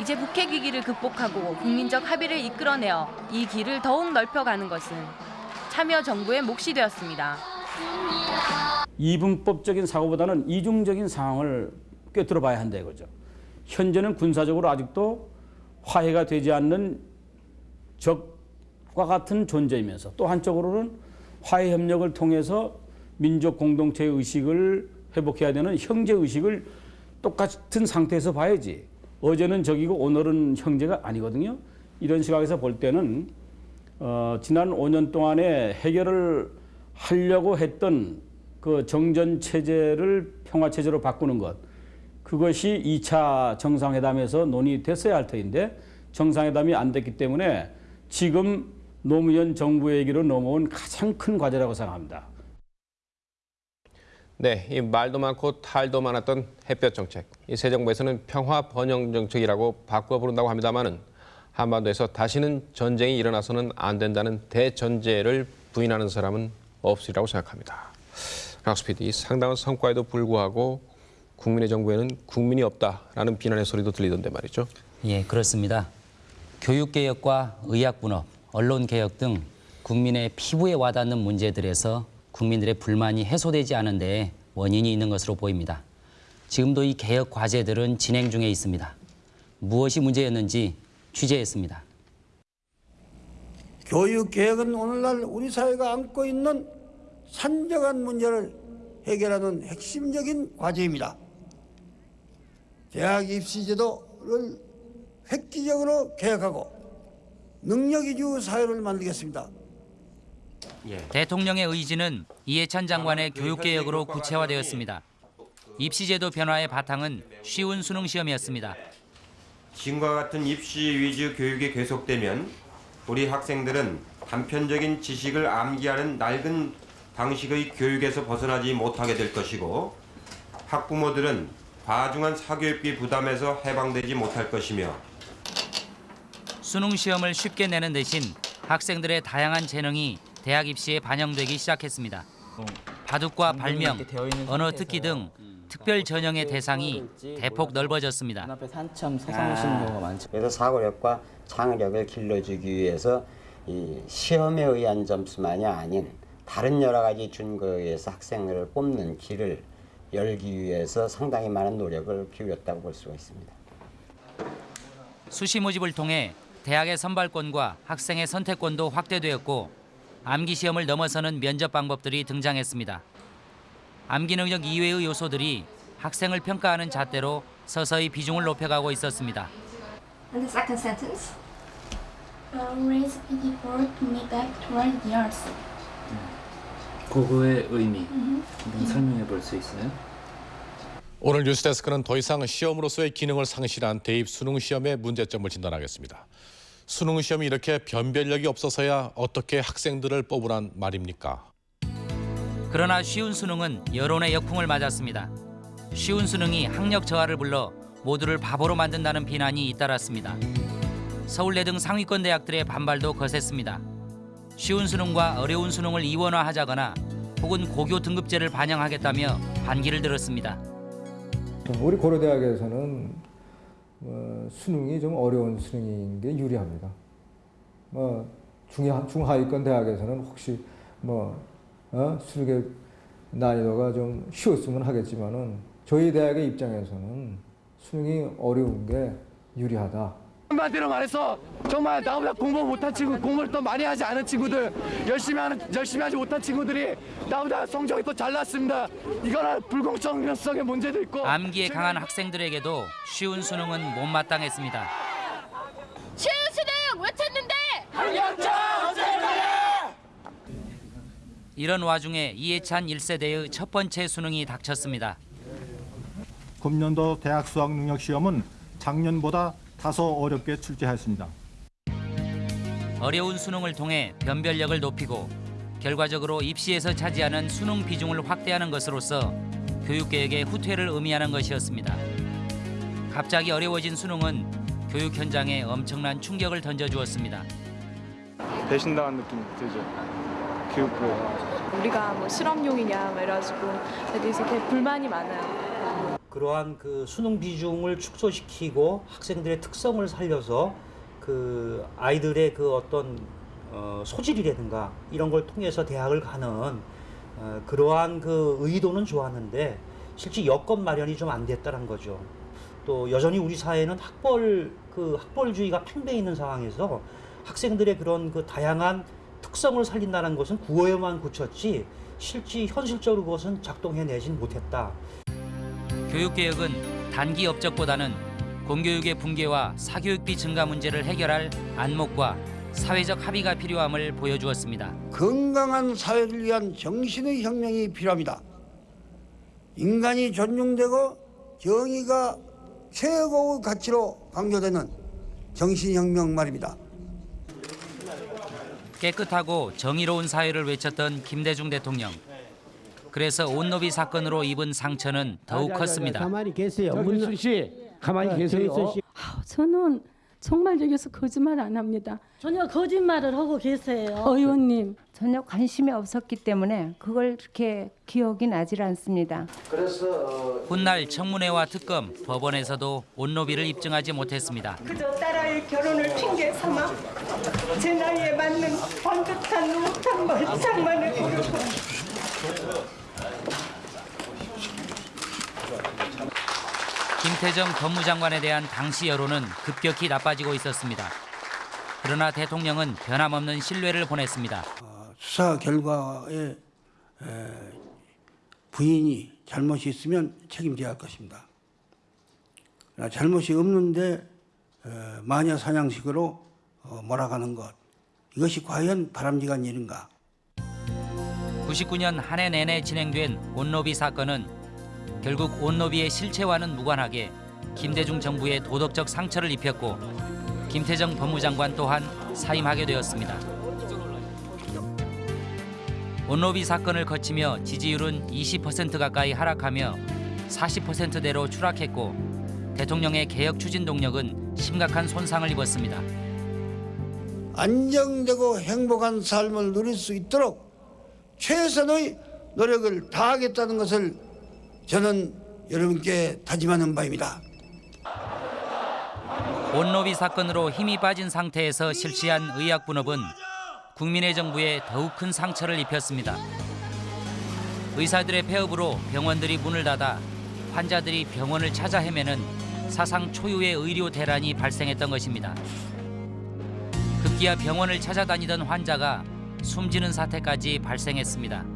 이제 북핵 위기를 극복하고 국민적 합의를 이끌어내어 이 길을 더욱 넓혀가는 것은 참여 정부의 몫이 되었습니다. 이분법적인 사고보다는 이중적인 상황을 꿰뚫어 봐야 한다 이거죠. 현재는 군사적으로 아직도 화해가 되지 않는 적과 같은 존재이면서 또 한쪽으로는 화해 협력을 통해서 민족 공동체 의식을 회복해야 되는 형제 의식을 똑같은 상태에서 봐야지. 어제는 적이고 오늘은 형제가 아니거든요. 이런 시각에서 볼 때는 어, 지난 5년 동안에 해결을 하려고 했던 그 정전 체제를 평화 체제로 바꾸는 것 그것이 2차 정상회담에서 논의됐어야 할 터인데 정상회담이 안 됐기 때문에 지금 노무현 정부에게로 넘어온 가장 큰 과제라고 생각합니다. 네, 이 말도 많고 탈도 많았던 햇볕 정책. 이 새 정부에서는 평화 번영 정책이라고 바꿔 부른다고 합니다만은 한반도에서 다시는 전쟁이 일어나서는 안 된다는 대전제를 부인하는 사람은 없으리라고 생각합니다. 락스피디 상당한 성과에도 불구하고 국민의 정부에는 국민이 없다라는 비난의 소리도 들리던데 말이죠. 예, 그렇습니다. 교육개혁과 의학분업, 언론개혁 등 국민의 피부에 와닿는 문제들에서 국민들의 불만이 해소되지 않은 데에 원인이 있는 것으로 보입니다. 지금도 이 개혁 과제들은 진행 중에 있습니다. 무엇이 문제였는지 취재했습니다. 교육 개혁은 오늘날 우리 사회가 안고 있는 산적한 문제를 해결하는 핵심적인 과제입니다. 대학 입시 제도를 획기적으로 개혁하고 능력 위주 사회를 만들겠습니다. 대통령의 의지는 이해찬 장관의 교육개혁으로 구체화되었습니다. 입시제도 변화의 바탕은 쉬운 수능 시험이었습니다. 지금과 같은 입시 위주 교육이 계속되면 우리 학생들은 단편적인 지식을 암기하는 낡은 방식의 교육에서 벗어나지 못하게 될 것이고 학부모들은 과중한 사교육비 부담에서 해방되지 못할 것이며 수능 시험을 쉽게 내는 대신 학생들의 다양한 재능이 대학 입시에 반영되기 시작했습니다. 바둑과 발명, 언어 특기 등 특별 전형의 대상이 대폭 넓어졌습니다. 경우가 많죠. 그래서 사고력과 창의력을 길러주기 위해서 이 시험에 의한 점수만이 아닌 다른 여러 가지 준거에 의해서 학생들을 뽑는 길을 열기 위해서 상당히 많은 노력을 기울였다고 볼 수가 있습니다. 수시 모집을 통해 대학의 선발권과 학생의 선택권도 확대되었고 암기 시험을 넘어서는 면접 방법들이 등장했습니다. 암기 능력 이외의 요소들이 학생을 평가하는 잣대로 서서히 비중을 높여가고 있었습니다. And the second sentence. Uh, raise PD board me back toward the arts. 그거의 의미 음. 한번 설명해 볼 수 있어요? 오늘 뉴스데스크는 더 이상 시험으로서의 기능을 상실한 대입 수능 시험의 문제점을 진단하겠습니다. 수능 시험이 이렇게 변별력이 없어서야 어떻게 학생들을 뽑으란 말입니까? 그러나 쉬운 수능은 여론의 역풍을 맞았습니다. 쉬운 수능이 학력 저하를 불러 모두를 바보로 만든다는 비난이 잇따랐습니다. 서울대 등 상위권 대학들의 반발도 거셌습니다. 쉬운 수능과 어려운 수능을 이원화하자거나 혹은 고교 등급제를 반영하겠다며 반기를 들었습니다. 우리 고려대학에서는 어, 수능이 좀 어려운 수능인 게 유리합니다. 뭐 중하, 중하위권 대학에서는 혹시 뭐 어? 수능의 난이도가 좀 쉬웠으면 하겠지만은 저희 대학의 입장에서는 수능이 어려운 게 유리하다. 한마디로 말해서 정말 나보다 공부 못한 친구, 공부를 더 많이 하지 않은 친구들, 열심히 하는 열심히 하지 못한 친구들이 나보다 성적이 더 잘 났습니다. 이거는 불공정성의 문제도 있고. 암기에 강한 학생들에게도 쉬운 수능은 못마땅했습니다. 쉬운 수능 외쳤는데 학력자 이런 와중에 이해찬 1세대의 첫 번째 수능이 닥쳤습니다. 금년도 대학 수학 능력 시험은 작년보다 다소 어렵게 출제했습니다. 어려운 수능을 통해 변별력을 높이고 결과적으로 입시에서 차지하는 수능 비중을 확대하는 것으로서 교육개혁의 후퇴를 의미하는 것이었습니다. 갑자기 어려워진 수능은 교육 현장에 엄청난 충격을 던져주었습니다. 배신당한 느낌 들죠. 교육부. 우리가 뭐 실험용이냐 뭐 이래가지고 되게 불만이 많아요. 그러한 그 수능 비중을 축소시키고 학생들의 특성을 살려서 그 아이들의 그 어떤 어, 소질이라든가 이런 걸 통해서 대학을 가는 어, 그러한 그 의도는 좋았는데 실제 여건 마련이 좀 안 됐다는 거죠. 또 여전히 우리 사회는 학벌 그 학벌주의가 팽배해 있는 상황에서 학생들의 그런 그 다양한 특성을 살린다는 것은 구호에만 그쳤지 실제 현실적으로 그것은 작동해내진 못했다. 교육개혁은 단기 업적보다는 공교육의 붕괴와 사교육비 증가 문제를 해결할 안목과 사회적 합의가 필요함을 보여주었습니다. 건강한 사회를 위한 정신의 혁명이 필요합니다. 인간이 존중되고 정의가 최고의 가치로 강조되는 정신혁명 말입니다. 깨끗하고 정의로운 사회를 외쳤던 김대중 대통령. 그래서 온노비 사건으로 입은 상처는 더욱 컸습니다. 가만히 계세요. 문순 씨, 가만히 계세요. 저는 정말 여기서 거짓말 안 합니다. 전혀 거짓말을 하고 계세요. 의원님. 전혀 관심이 없었기 때문에 그걸 그렇게 기억이 나질 않습니다. 훗날 청문회와 특검, 법원에서도 온노비를 입증하지 못했습니다. 그저 딸아이 결혼을 핑계 삼아 제 나이에 맞는 반듯한 못한 말장만을 부르고 김태정 법무장관에 대한 당시 여론은 급격히 나빠지고 있었습니다. 그러나 대통령은 변함없는 신뢰를 보냈습니다. 수사 결과에 에, 부인이 잘못이 있으면 책임져야 할 것입니다. 그러나 잘못이 없는데 에, 마녀 사냥식으로 어, 몰아가는 것 이것이 과연 바람직한 일인가? 99년 한 해 내내 진행된 온노비 사건은 결국 온노비의 실체와는 무관하게 김대중 정부의 도덕적 상처를 입혔고 김태정 법무장관 또한 사임하게 되었습니다. 온노비 사건을 거치며 지지율은 20% 가까이 하락하며 40%대로 추락했고 대통령의 개혁 추진 동력은 심각한 손상을 입었습니다. 안정되고 행복한 삶을 누릴 수 있도록 최선의 노력을 다하겠다는 것을 저는 여러분께 다짐하는 바입니다. 온노비 사건으로 힘이 빠진 상태에서 실시한 의학 분업은 국민의 정부에 더욱 큰 상처를 입혔습니다. 의사들의 폐업으로 병원들이 문을 닫아 환자들이 병원을 찾아 헤매는 사상 초유의 의료 대란이 발생했던 것입니다. 급기야 병원을 찾아다니던 환자가 숨지는 사태까지 발생했습니다.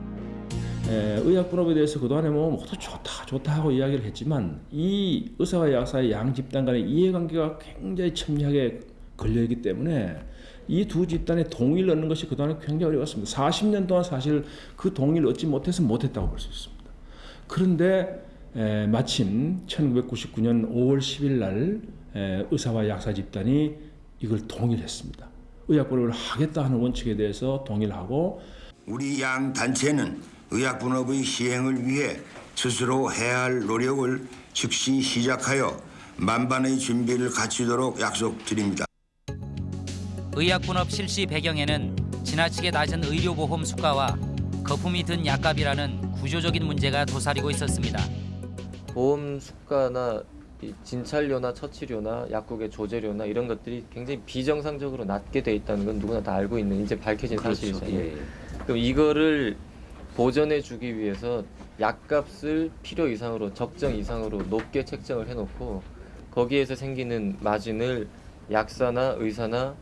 에, 의학 분업에 대해서 그동안에 뭐 모두 좋다 좋다 하고 이야기를 했지만 이 의사와 약사의 양 집단 간의 이해관계가 굉장히 첨예하게 걸려있기 때문에 이 두 집단의 동의를 얻는 것이 그동안에 굉장히 어려웠습니다. 40년 동안 사실 그 동의를 얻지 못해서 못했다고 볼 수 있습니다. 그런데 에, 마침 1999년 5월 10일 날 에, 의사와 약사 집단이 이걸 동의를 했습니다. 분업을 하겠다 하는 원칙에 대해서 동의를 하고 우리 양 단체는 의학 분업의 시행을 위해 스스로 해야 할 노력을 즉시 시작하여 만반의 준비를 갖추도록 약속드립니다. 의학 분업 실시 배경에는 지나치게 낮은 의료보험 수가와 거품이 든 약값이라는 구조적인 문제가 도사리고 있었습니다. 보험 수가나 이 진찰료나 처치료나 약국의 조제료나 이런 것들이 굉장히 비정상적으로 낮게 돼 있다는 건 누구나 다 알고 있는 이제 밝혀진 그렇죠. 사실이잖아요. 예, 예. 그럼 이거를 보전해 주기 위해서 약값을 필요 이상으로 적정 이상으로 높게 책정을 해놓고 거기에서 생기는 마진을 약사나 의사나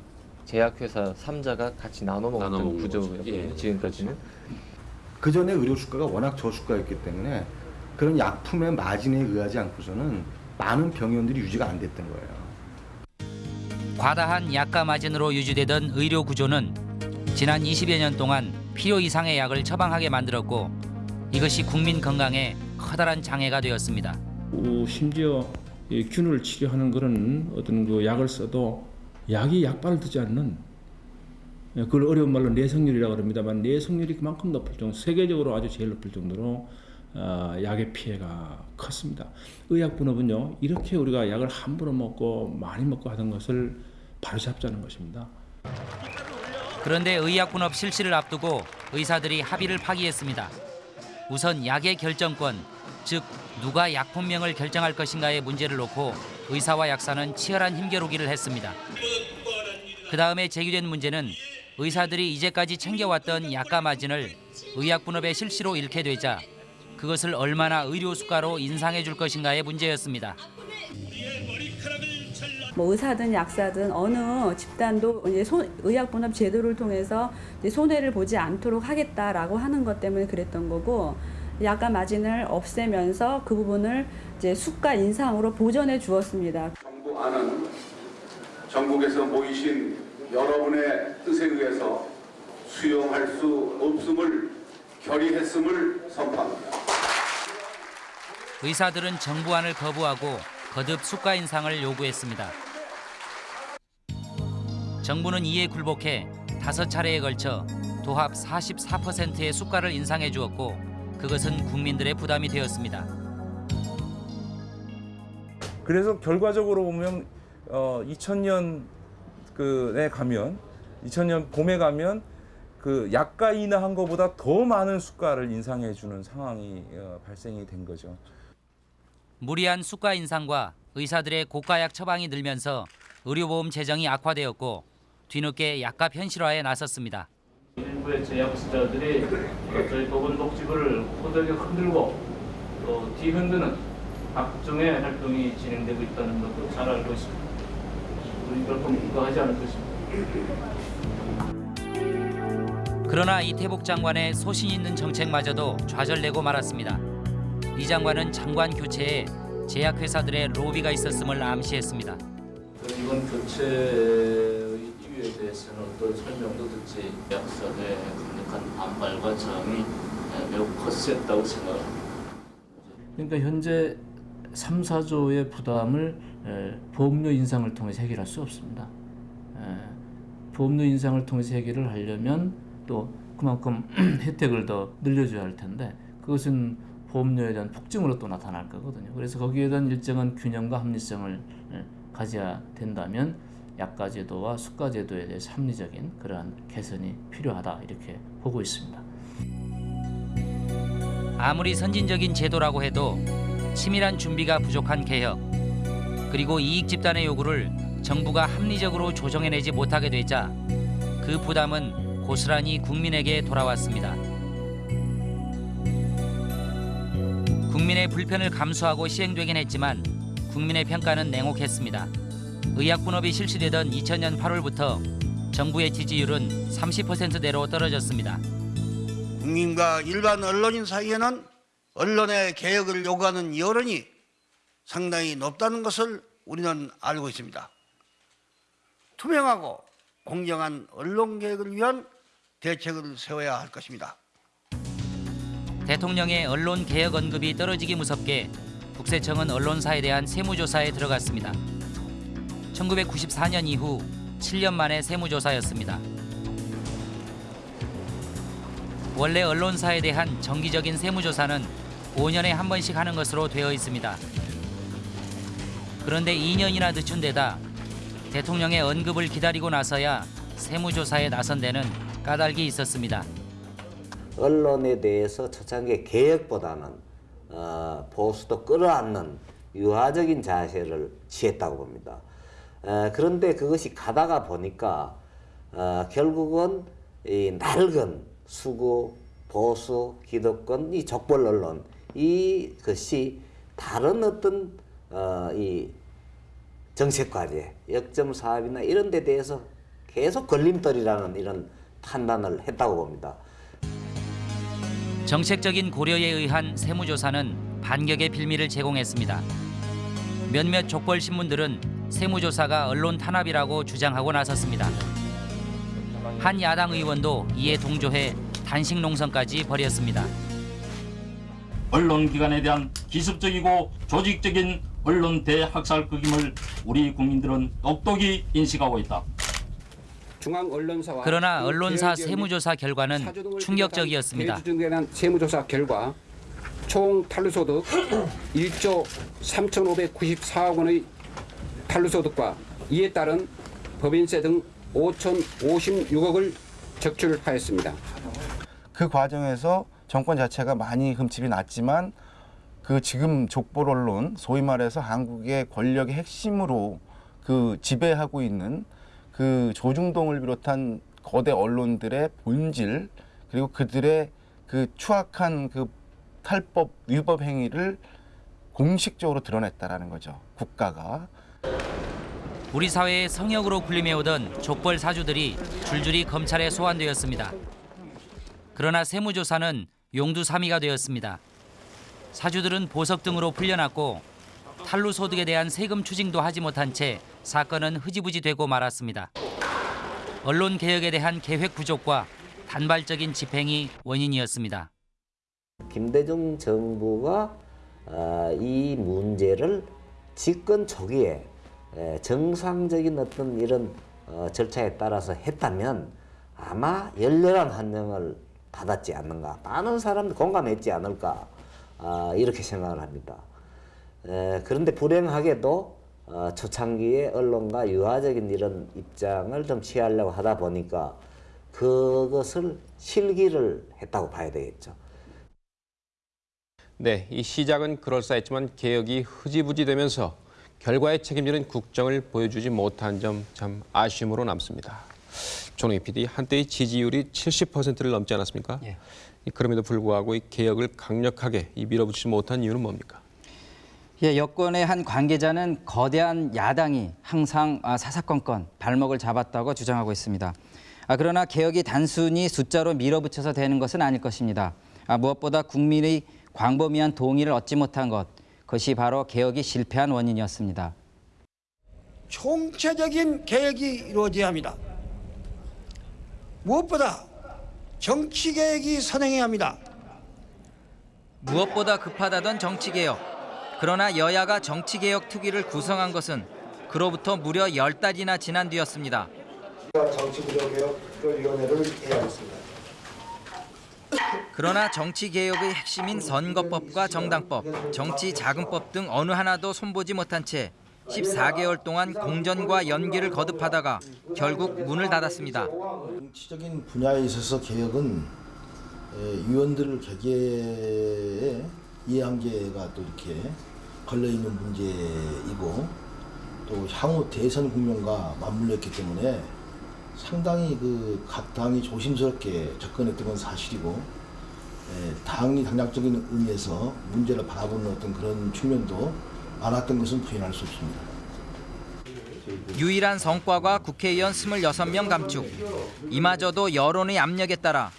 제약회사 3자가 같이 나눠 먹는 구조였거든요. 거죠. 예. 지금까지는. 그 전에 의료 수가가 워낙 저수가였기 때문에 그런 약품의 마진에 의하지 않고서는 많은 병원들이 유지가 안 됐던 거예요. 과다한 약가 마진으로 유지되던 의료 구조는 지난 20여 년 동안 필요 이상의 약을 처방하게 만들었고 이것이 국민 건강에 커다란 장애가 되었습니다. 어, 심지어 이 균을 치료하는 그런 어떤 그 약을 써도 약이 약발을 듣지 않는 예, 그걸 어려운 말로 내성률이라고 합니다만 내성률이 그만큼 높을 정도 세계적으로 아주 제일 높을 정도로 어, 약의 피해가 컸습니다. 의약 분업은요 이렇게 우리가 약을 함부로 먹고 많이 먹고 하던 것을 바로잡자는 것입니다. 그런데 의약 분업 실시를 앞두고 의사들이 합의를 파기했습니다. 우선 약의 결정권, 즉 누가 약품명을 결정할 것인가의 문제를 놓고 의사와 약사는 치열한 힘겨루기를 했습니다. 그 다음에 제기된 문제는 의사들이 이제까지 챙겨왔던 약가 마진을 의약 분업의 실시로 잃게 되자 그것을 얼마나 의료 수가로 인상해 줄 것인가의 문제였습니다. 뭐 의사든 약사든 어느 집단도 이제 손, 의약 분업 제도를 통해서 이제 손해를 보지 않도록 하겠다라고 하는 것 때문에 그랬던 거고 약간 마진을 없애면서 그 부분을 이제 수가 인상으로 보전해 주었습니다. 정부 안은 전국에서 모이신 여러분의 뜻에 의해서 수용할 수 없음을 결의했음을 선포합니다. 의사들은 정부안을 거부하고 거듭 수가 인상을 요구했습니다. 정부는 이에 굴복해 다섯 차례에 걸쳐 도합 44%의 수가를 인상해 주었고 그것은 국민들의 부담이 되었습니다. 그래서 결과적으로 보면 어 2000년 그에 가면 2000년 봄에 가면 그 약가 인하한 것보다 더 많은 수가를 인상해 주는 상황이 어, 발생이 된 거죠. 무리한 수가 인상과 의사들의 고가약 처방이 늘면서 의료보험 재정이 악화되었고 뒤늦게 약값 현실화에 나섰습니다. 일부의 제약사들이 저희 보건복지부를 호되게 흔들고 또 뒤흔드는 각종의 활동이 진행되고 있다는 것도 잘 알고 있습니다. 우리 결코 이거하지 않을 것입니다. 그러나 이태복 장관의 소신 있는 정책마저도 좌절되고 말았습니다. 이 장관은 장관 교체에 제약회사들의 로비가 있었음을 암시했습니다. 이번 교체의 이유에 대해서는 어떤 설명도 듣지 약사의 강력한 반발과 저항이 매우 거셌다고 생각합니다. 그러니까 현재 3, 4조의 부담을 에, 보험료 인상을 통해서 해결할 수 없습니다. 에, 보험료 인상을 통해서 해결을 하려면 또 그만큼 혜택을 더 늘려줘야 할 텐데 그것은 보험료에 대한 폭증으로 또 나타날 거거든요. 그래서 거기에 대한 일정한 균형과 합리성을 에, 가져야 된다면 약가 제도와 수가 제도에 대해서 합리적인 그러한 개선이 필요하다 이렇게 보고 있습니다. 아무리 선진적인 제도라고 해도 치밀한 준비가 부족한 개혁 그리고 이익 집단의 요구를 정부가 합리적으로 조정해내지 못하게 되자 그 부담은 고스란히 국민에게 돌아왔습니다. 불편을 감수하고 시행되긴 했지만 국민의 평가는 냉혹했습니다. 의약분업이 실시되던 2000년 8월부터 정부의 지지율은 30%대로 떨어졌습니다. 국민과 일반 언론인 사이에는 언론의 개혁을 요구하는 여론이 상당히 높다는 것을 우리는 알고 있습니다. 투명하고 공정한 언론 개혁을 위한 대책을 세워야 할 것입니다. 대통령의 언론 개혁 언급이 떨어지기 무섭게 국세청은 언론사에 대한 세무조사에 들어갔습니다. 1994년 이후 7년 만의 세무조사였습니다. 원래 언론사에 대한 정기적인 세무조사는 5년에 한 번씩 하는 것으로 되어 있습니다. 그런데 2년이나 늦춘 데다 대통령의 언급을 기다리고 나서야 세무조사에 나선 데는 까닭이 있었습니다. 언론에 대해서 초창기 개혁보다는 어, 보수도 끌어안는 유화적인 자세를 취했다고 봅니다. 어, 그런데 그것이 가다가 보니까 어, 결국은 이 낡은 수구, 보수, 기득권, 이 족벌 언론 이것이 다른 어떤 어, 이 정책 과제, 역점 사업이나 이런 데 대해서 계속 걸림돌이라는 이런 판단을 했다고 봅니다. 정책적인 고려에 의한 세무조사는 반격의 빌미를 제공했습니다. 몇몇 족벌 신문들은 세무조사가 언론 탄압이라고 주장하고 나섰습니다. 한 야당 의원도 이에 동조해 단식 농성까지 벌였습니다. 언론기관에 대한 기습적이고 조직적인 언론 대학살극임을 우리 국민들은 똑똑히 인식하고 있다. 중앙언론사와 그러나 언론사 세무조사 결과는 충격적이었습니다. 대한 세무조사 결과 총 탄루소득 1조 3,594억 원의 탄루소득과 이에 따른 법인세 등 5,056억을 적출하였습니다. 그 과정에서 정권 자체가 많이 흠집이 났지만 그 지금 족벌 언론 소위 말해서 한국의 권력의 핵심으로 그 지배하고 있는 그 조중동을 비롯한 거대 언론들의 본질 그리고 그들의 그 추악한 그 탈법 위법 행위를 공식적으로 드러냈다라는 거죠. 국가가. 우리 사회의 성역으로 군림해오던 족벌 사주들이 줄줄이 검찰에 소환되었습니다. 그러나 세무조사는 용두사미가 되었습니다. 사주들은 보석 등으로 풀려났고 탈루 소득에 대한 세금 추징도 하지 못한 채 사건은 흐지부지 되고 말았습니다. 언론 개혁에 대한 계획 부족과 단발적인 집행이 원인이었습니다. 김대중 정부가 어, 이 문제를 집권 초기에 에, 정상적인 어떤 이런 어, 절차에 따라서 했다면 아마 열렬한 환영을 받았지 않는가 많은 사람들 공감했지 않을까 아, 이렇게 생각을 합니다. 에, 그런데 불행하게도 어, 초창기에 언론과 유화적인 이런 입장을 좀 취하려고 하다 보니까 그것을 실기를 했다고 봐야 되겠죠. 네, 이 시작은 그럴싸했지만 개혁이 흐지부지 되면서 결과에 책임지는 국정을 보여주지 못한 점 참 아쉬움으로 남습니다. 조능희 PD, 한때의 지지율이 70%를 넘지 않았습니까? 예. 이 그럼에도 불구하고 이 개혁을 강력하게 이 밀어붙이지 못한 이유는 뭡니까? 예, 여권의 한 관계자는 거대한 야당이 항상 아, 사사건건 발목을 잡았다고 주장하고 있습니다. 아, 그러나 개혁이 단순히 숫자로 밀어붙여서 되는 것은 아닐 것입니다. 아, 무엇보다 국민의 광범위한 동의를 얻지 못한 것, 그것이 바로 개혁이 실패한 원인이었습니다. 총체적인 개혁이 이루어져야 합니다. 무엇보다 정치 개혁이 선행해야 합니다. 무엇보다 급하다던 정치 개혁. 그러나 여야가 정치개혁 특위를 구성한 것은 그로부터 무려 열 달이나 지난 뒤였습니다. 정치구조개혁위원회를 해야겠습니다. 그러나 정치개혁의 핵심인 선거법과 정당법, 정치자금법 등 어느 하나도 손보지 못한 채 14개월 동안 공전과 연기를 거듭하다가 결국 문을 닫았습니다. 정치적인 분야에 있어서 개혁은 에, 위원들 개개의 이해한계가 또 이렇게 걸려 있는 문제이고 또 향후 대선 국면과 맞물렸기 때문에 상당히 그 각 당이 조심스럽게 접근했던 건 사실이고 에, 당이 당략적인 의미에서 문제를 바라보는 어떤 그런 측면도 많았던 것은 부인할 수 없습니다. 유일한 성과가 국회의원 26명 감축. 이마저도 여론의 압력에 따라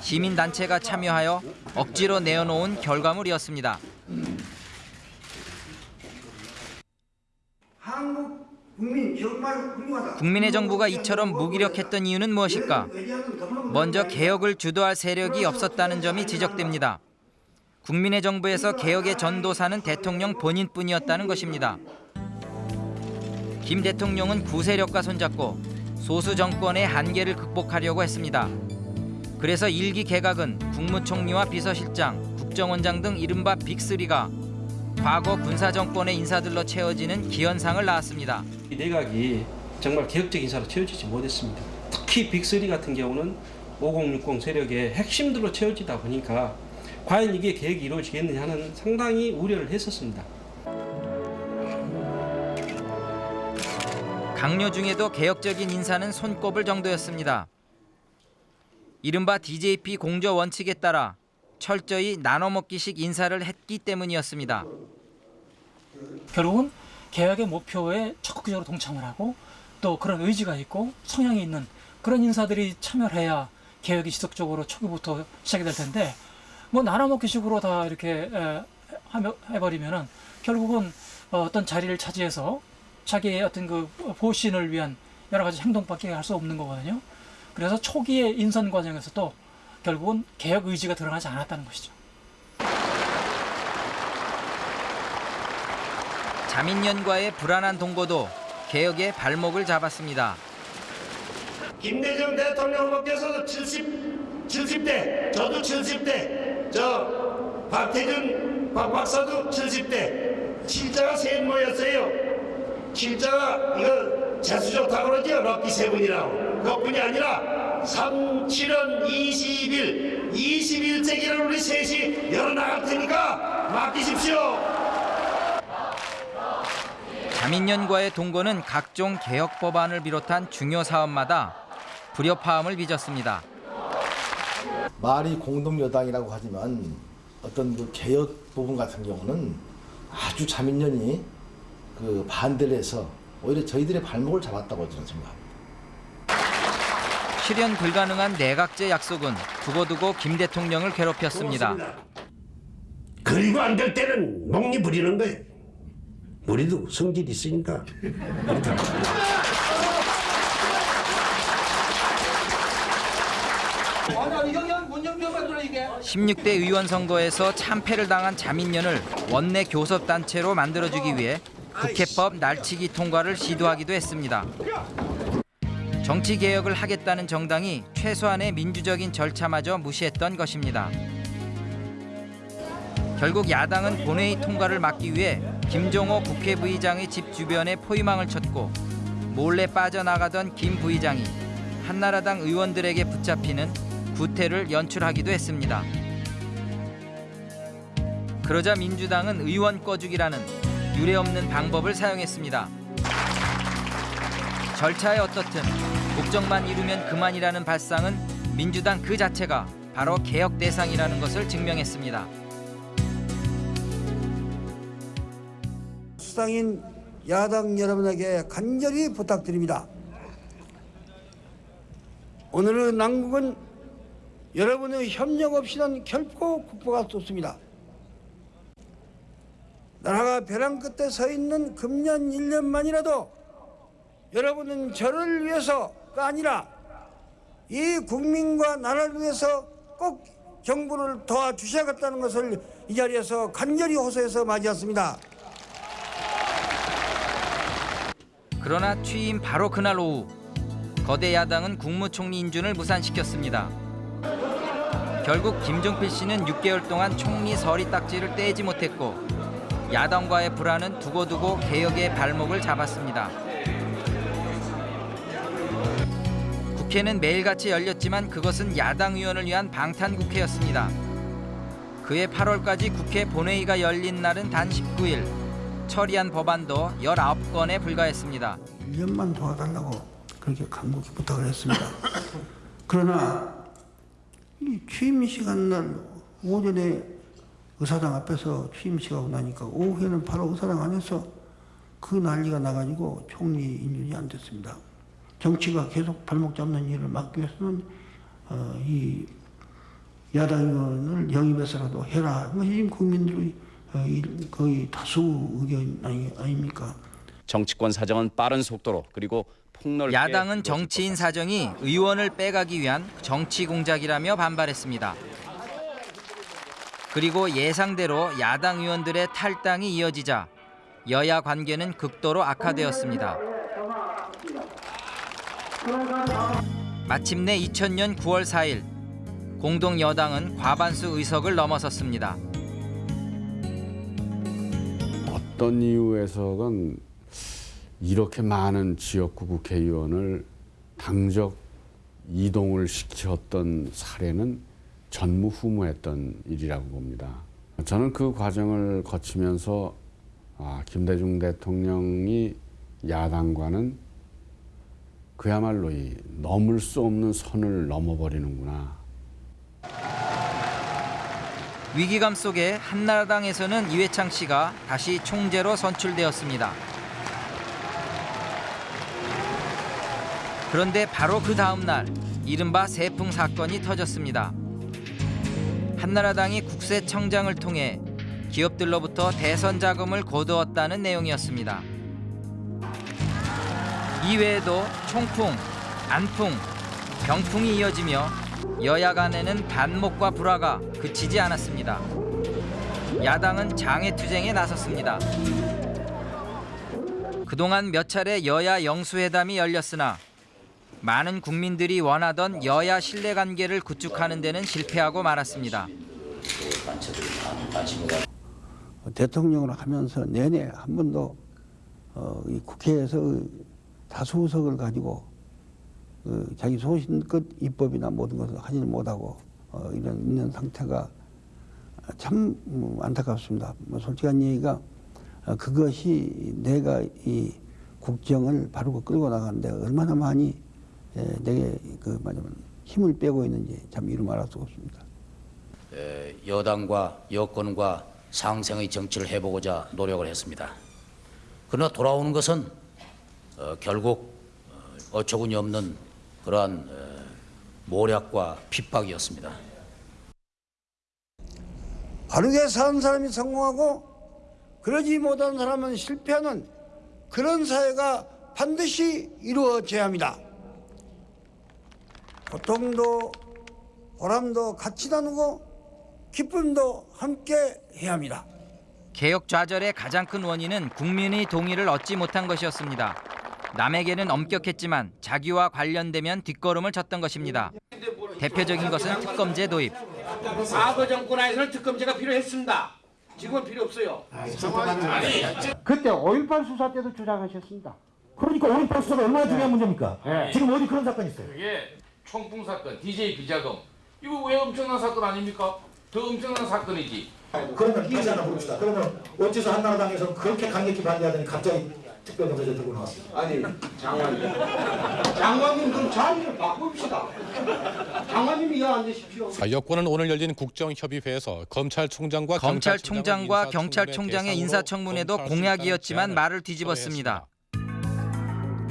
시민단체가 참여하여 억지로 내어놓은 결과물이었습니다. 국민의 정부가 이처럼 무기력했던 이유는 무엇일까? 먼저 개혁을 주도할 세력이 없었다는 점이 지적됩니다. 국민의 정부에서 개혁의 전도사는 대통령 본인뿐이었다는 것입니다. 김 대통령은 구세력과 손잡고 소수 정권의 한계를 극복하려고 했습니다. 그래서 일기 개각은 국무총리와 비서실장, 국정원장 등 이른바 빅3가 과거 군사 정권의 인사들로 채워지는 기현상을 낳았습니다. 이 내각이 정말 개혁적 인사로 채워지지 못했습니다. 특히 빅3 같은 경우는 5060 세력의 핵심들로 채워지다 보니까 과연 이게 계획이 이루어지겠느냐 하는 상당히 우려를 했었습니다. 강요 중에도 개혁적인 인사는 손꼽을 정도였습니다. 이른바 DJP 공조 원칙에 따라 철저히 나눠먹기식 인사를 했기 때문이었습니다. 결국은 개혁의 목표에 적극적으로 동참을 하고 또 그런 의지가 있고 성향이 있는 그런 인사들이 참여를 해야 개혁이 지속적으로 초기부터 시작이 될 텐데 뭐 나눠먹기식으로 다 이렇게 해버리면은 결국은 어, 어떤 자리를 차지해서 자기의 어떤 그 보신을 위한 여러 가지 행동밖에 할 수 없는 거거든요. 그래서 초기의 인선 과정에서도 결국은 개혁 의지가 드러나지 않았다는 것이죠. 자민련과의 불안한 동거도 개혁의 발목을 잡았습니다. 김대중 대통령 후보께서도 70, 70대, 저도 70대, 저 박태준 박 박사도 70대, 칠자가 세 모였어요. 칠자가 이거 재수 좋다고 그러죠. 럭키 세븐이라고. 그것뿐이 아니라 3, 7은 20일, 21세기를 우리 셋이 열어나갈 테니까 맡기십시오. 자민련과의 동거는 각종 개혁 법안을 비롯한 중요 사업마다 불협화음을 빚었습니다. 말이 공동 여당이라고 하지만 어떤 그 개혁 부분 같은 경우는 아주 자민련이 그 반대를 해서 오히려 저희들의 발목을 잡았다고 저는 생각합니다. 실현 불가능한 내각제 약속은 두고두고 김 대통령을 괴롭혔습니다. 그리고 안 될 때는 목리 부리는 거예요. 우리도 성질이 있으니까. 16대 의원 선거에서 참패를 당한 자민련을 원내 교섭 단체로 만들어주기 위해 국회법 날치기 통과를 시도하기도 했습니다. 정치 개혁을 하겠다는 정당이 최소한의 민주적인 절차마저 무시했던 것입니다. 결국 야당은 본회의 통과를 막기 위해 김종호 국회 부의장의 집 주변에 포위망을 쳤고 몰래 빠져나가던 김 부의장이 한나라당 의원들에게 붙잡히는 구태를 연출하기도 했습니다. 그러자 민주당은 의원 꺼주기라는 유례 없는 방법을 사용했습니다. 절차에 어떻든 목적만 이루면 그만이라는 발상은 민주당 그 자체가 바로 개혁 대상이라는 것을 증명했습니다. 수상인 야당 여러분에게 간절히 부탁드립니다. 오늘의 난국은 여러분의 협력 없이는 결코 극복할 수 없습니다. 나라가 벼랑 끝에 서 있는 금년 1년만이라도 여러분은 저를 위해서가 아니라 이 국민과 나라를 위해서 꼭 정부를 도와주셔야겠다는 것을 이 자리에서 간절히 호소해서 맞이했습니다. 그러나 취임 바로 그날 오후 거대 야당은 국무총리 인준을 무산시켰습니다. 결국 김종필 씨는 6개월 동안 총리 서리 딱지를 떼지 못했고 야당과의 불안은 두고두고 개혁의 발목을 잡았습니다. 국회는 매일같이 열렸지만 그것은 야당 의원을 위한 방탄 국회였습니다. 그해 8월까지 국회 본회의가 열린 날은 단 19일. 처리한 법안도 19건에 불과했습니다. 1년만 도와달라고 그렇게 간곡히 부탁을 했습니다. 그러나 이 취임 시간 날 오전에 의사당 앞에서 취임 시간 나니까 오후에는 바로 의사당 안에서 그 난리가 나가지고 총리 인준이 안 됐습니다. 정치가 계속 발목 잡는 일을 막기 위해서는 어, 이 야당 의원을 영입해서라도 해라. 이것이 지금 국민들의 어, 이- 거의 다수 의견 아니, 아닙니까? 정치권 사정은 빠른 속도로 그리고 폭넓게 야당은 정치인 사정이 의원을 빼가기 위한 정치 공작이라며 반발했습니다. 그리고 예상대로 야당 의원들의 탈당이 이어지자 여야 관계는 극도로 악화되었습니다. 마침내 2000년 9월 4일 공동 여당은 과반수 의석을 넘어섰습니다. 어떤 이유에서건 이렇게 많은 지역구 국회의원을 당적 이동을 시켰던 사례는 전무후무했던 일이라고 봅니다. 저는 그 과정을 거치면서 아, 김대중 대통령이 야당과는 그야말로 이 넘을 수 없는 선을 넘어버리는구나. 위기감 속에 한나라당에서는 이회창 씨가 다시 총재로 선출되었습니다. 그런데 바로 그 다음 날 이른바 세풍 사건이 터졌습니다. 한나라당이 국세청장을 통해 기업들로부터 대선 자금을 거두었다는 내용이었습니다. 이외에도 총풍, 안풍, 병풍이 이어지며 여야 간에는 반목과 불화가 그치지 않았습니다. 야당은 장애투쟁에 나섰습니다. 그동안 몇 차례 여야 영수회담이 열렸으나 많은 국민들이 원하던 여야 신뢰관계를 구축하는 데는 실패하고 말았습니다. 대통령을 하면서 내내 한 번도 어, 이 국회에서 다수 의석을 가지고 그 자기 소신껏 입법이나 모든 것을 하지는 못하고 어, 이런 있는 상태가 참 음, 안타깝습니다. 뭐 솔직한 얘기가 어, 그것이 내가 이 국정을 바르고 끌고 나가는데 얼마나 많이 에, 내게 그 말하면 힘을 빼고 있는지 참 이루 말할 수가 없습니다. 에, 여당과 여권과 상생의 정치를 해보고자 노력을 했습니다. 그러나 돌아오는 것은 어, 결국 어, 어처구니 없는 그러한 어, 모략과 핍박이었습니다. 바르게 사는 사람이 성공하고 그러지 못한 사람은 실패하는 그런 사회가 반드시 이루어져야 합니다. 고통도 보람도 같이 나누고 기쁨도 함께 해야 합니다. 개혁 좌절의 가장 큰 원인은 국민의 동의를 얻지 못한 것이었습니다. 남에게는 엄격했지만 자기와 관련되면 뒷걸음을 쳤던 것입니다. 대표적인 것은 특검제 도입. 과거 정권 하에서는 특검제가 필요했습니다. 지금은 필요 없어요. 그때 5.18 수사 때도 주장하셨습니다. 그러니까 5.18 수사가 얼마나 중요한 문제입니까? 지금 어디 그런 사건이 있어요? 총풍 사건, DJ 비자금 이거 왜 엄청난 사건 아닙니까? 더 엄청난 사건이지. 그러면 이렇게 하나 봅시다. 그러면 어째서 한나라당에서 그렇게 강력히 반대하더니 갑자기 특별검사제 들고 나왔습니까? 아니 장관님, 장관님 그럼 자리를 바꿉시다. 장관님이 이해 안 되십시오. 아, 여권은 오늘 열린 국정협의회에서 검찰총장과 검찰총장과 경찰총장의 인사청문회도 공약이었지만 말을 뒤집었습니다.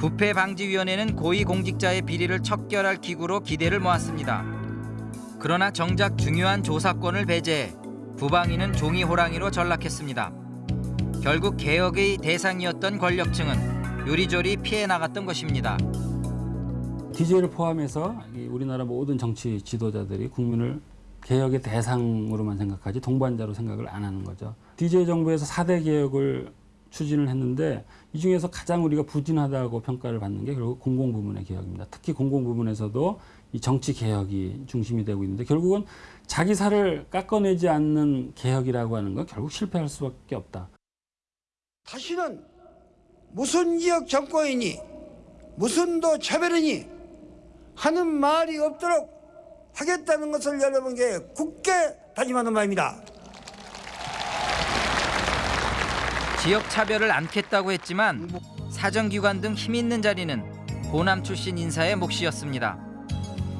부패 방지 위원회는 고위 공직자의 비리를 척결할 기구로 기대를 모았습니다. 그러나 정작 중요한 조사권을 배제해 부방위는 종이 호랑이로 전락했습니다. 결국 개혁의 대상이었던 권력층은 요리조리 피해 나갔던 것입니다. DJ를 포함해서 이 우리나라 모든 정치 지도자들이 국민을 개혁의 대상으로만 생각하지 동반자로 생각을 안 하는 거죠. DJ 정부에서 4대 개혁을 추진을 했는데 이 중에서 가장 우리가 부진하다고 평가를 받는 게 결국 공공부문의 개혁입니다. 특히 공공부문에서도 이 정치 개혁이 중심이 되고 있는데 결국은 자기 살을 깎아내지 않는 개혁이라고 하는 건 결국 실패할 수밖에 없다. 다시는 무슨 지역 정권이니 무슨 도 차별이니 하는 말이 없도록 하겠다는 것을 여러분께 굳게 다짐하는 바입니다. 지역 차별을 않겠다고 했지만 사정기관 등 힘 있는 자리는 호남 출신 인사의 몫이었습니다.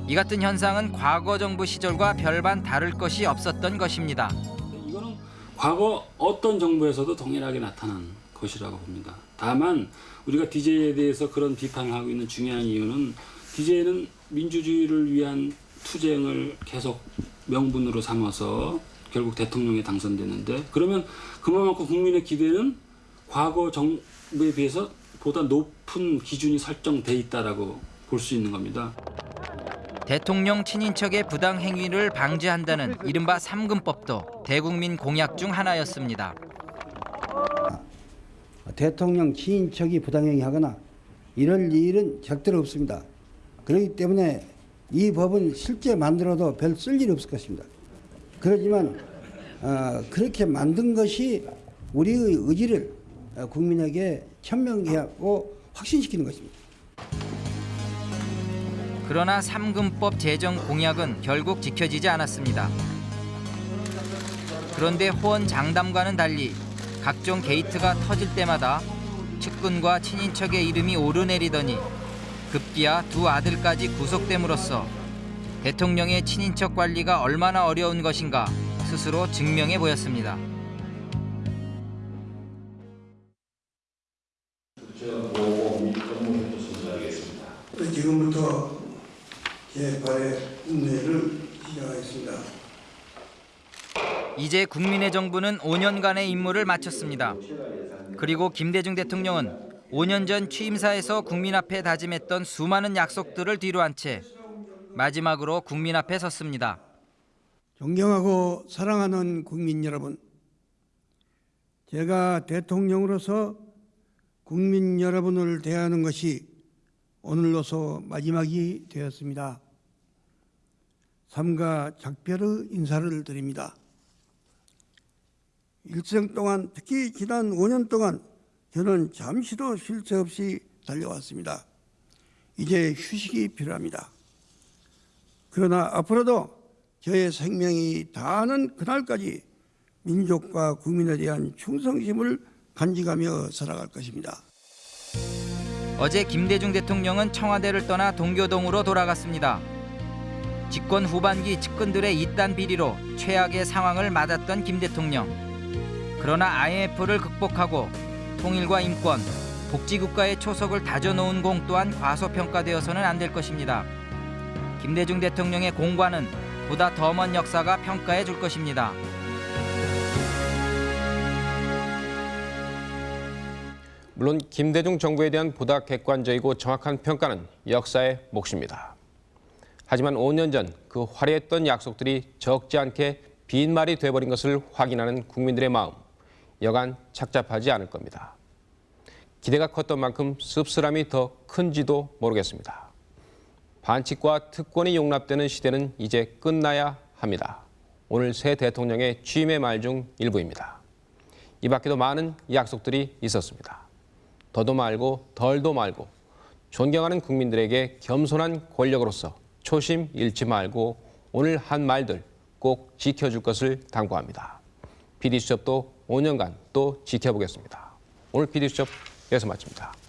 이 같은 현상은 과거 정부 시절과 별반 다를 것이 없었던 것입니다. 이거는 과거 어떤 정부에서도 동일하게 나타난 것이라고 봅니다. 다만 우리가 DJ에 대해서 그런 비판을 하고 있는 중요한 이유는 DJ는 민주주의를 위한 투쟁을 계속 명분으로 삼아서 결국 대통령에 당선되는데 그러면 그만큼 국민의 기대는 과거 정부에 비해서 보다 높은 기준이 설정돼 있다라고 볼 수 있는 겁니다. 대통령 친인척의 부당 행위를 방지한다는 이른바 삼금법도 대국민 공약 중 하나였습니다. 대통령 친인척이 부당 행위 하거나 이럴 일은 절대로 없습니다. 그렇기 때문에 이 법은 실제 만들어도 별 쓸 일이 없을 것입니다. 그렇지만 어, 그렇게 만든 것이 우리의 의지를 어, 국민에게 천명케 하고 확신시키는 것입니다. 그러나 삼금법 제정 공약은 결국 지켜지지 않았습니다. 그런데 호언 장담과는 달리 각종 게이트가 터질 때마다 측근과 친인척의 이름이 오르내리더니 급기야 두 아들까지 구속됨으로써 대통령의 친인척 관리가 얼마나 어려운 것인가 스스로 증명해 보였습니다. 지금부터 개발의 운営를 시작하겠습니다. 이제 국민의 정부는 5년간의 임무를 마쳤습니다. 그리고 김대중 대통령은 5년 전 취임사에서 국민 앞에 다짐했던 수많은 약속들을 뒤로한 채 마지막으로 국민 앞에 섰습니다. 존경하고 사랑하는 국민 여러분, 제가 대통령으로서 국민 여러분을 대하는 것이 오늘로서 마지막이 되었습니다. 삼가 작별의 인사를 드립니다. 일생 동안 특히 지난 5년 동안 저는 잠시도 쉴 새 없이 달려왔습니다. 이제 휴식이 필요합니다. 그러나 앞으로도 저의 생명이 다하는 그날까지 민족과 국민에 대한 충성심을 간직하며 살아갈 것입니다. 어제 김대중 대통령은 청와대를 떠나 동교동으로 돌아갔습니다. 집권 후반기 측근들의 이딴 비리로 최악의 상황을 맞았던 김 대통령. 그러나 IMF를 극복하고 통일과 인권, 복지국가의 초석을 다져놓은 공 또한 과소평가되어서는 안 될 것입니다. 김대중 대통령의 공과는 보다 더 먼 역사가 평가해 줄 것입니다. 물론 김대중 정부에 대한 보다 객관적이고 정확한 평가는 역사의 몫입니다. 하지만 5년 전 그 화려했던 약속들이 적지 않게 빈말이 돼버린 것을 확인하는 국민들의 마음 여간 착잡하지 않을 겁니다. 기대가 컸던 만큼 씁쓸함이 더 큰지도 모르겠습니다. 반칙과 특권이 용납되는 시대는 이제 끝나야 합니다. 오늘 새 대통령의 취임의 말 중 일부입니다. 이 밖에도 많은 약속들이 있었습니다. 더도 말고 덜도 말고 존경하는 국민들에게 겸손한 권력으로서 초심 잃지 말고 오늘 한 말들 꼭 지켜줄 것을 당부합니다. PD수첩도 5년간 또 지켜보겠습니다. 오늘 PD수첩 여기서 마칩니다.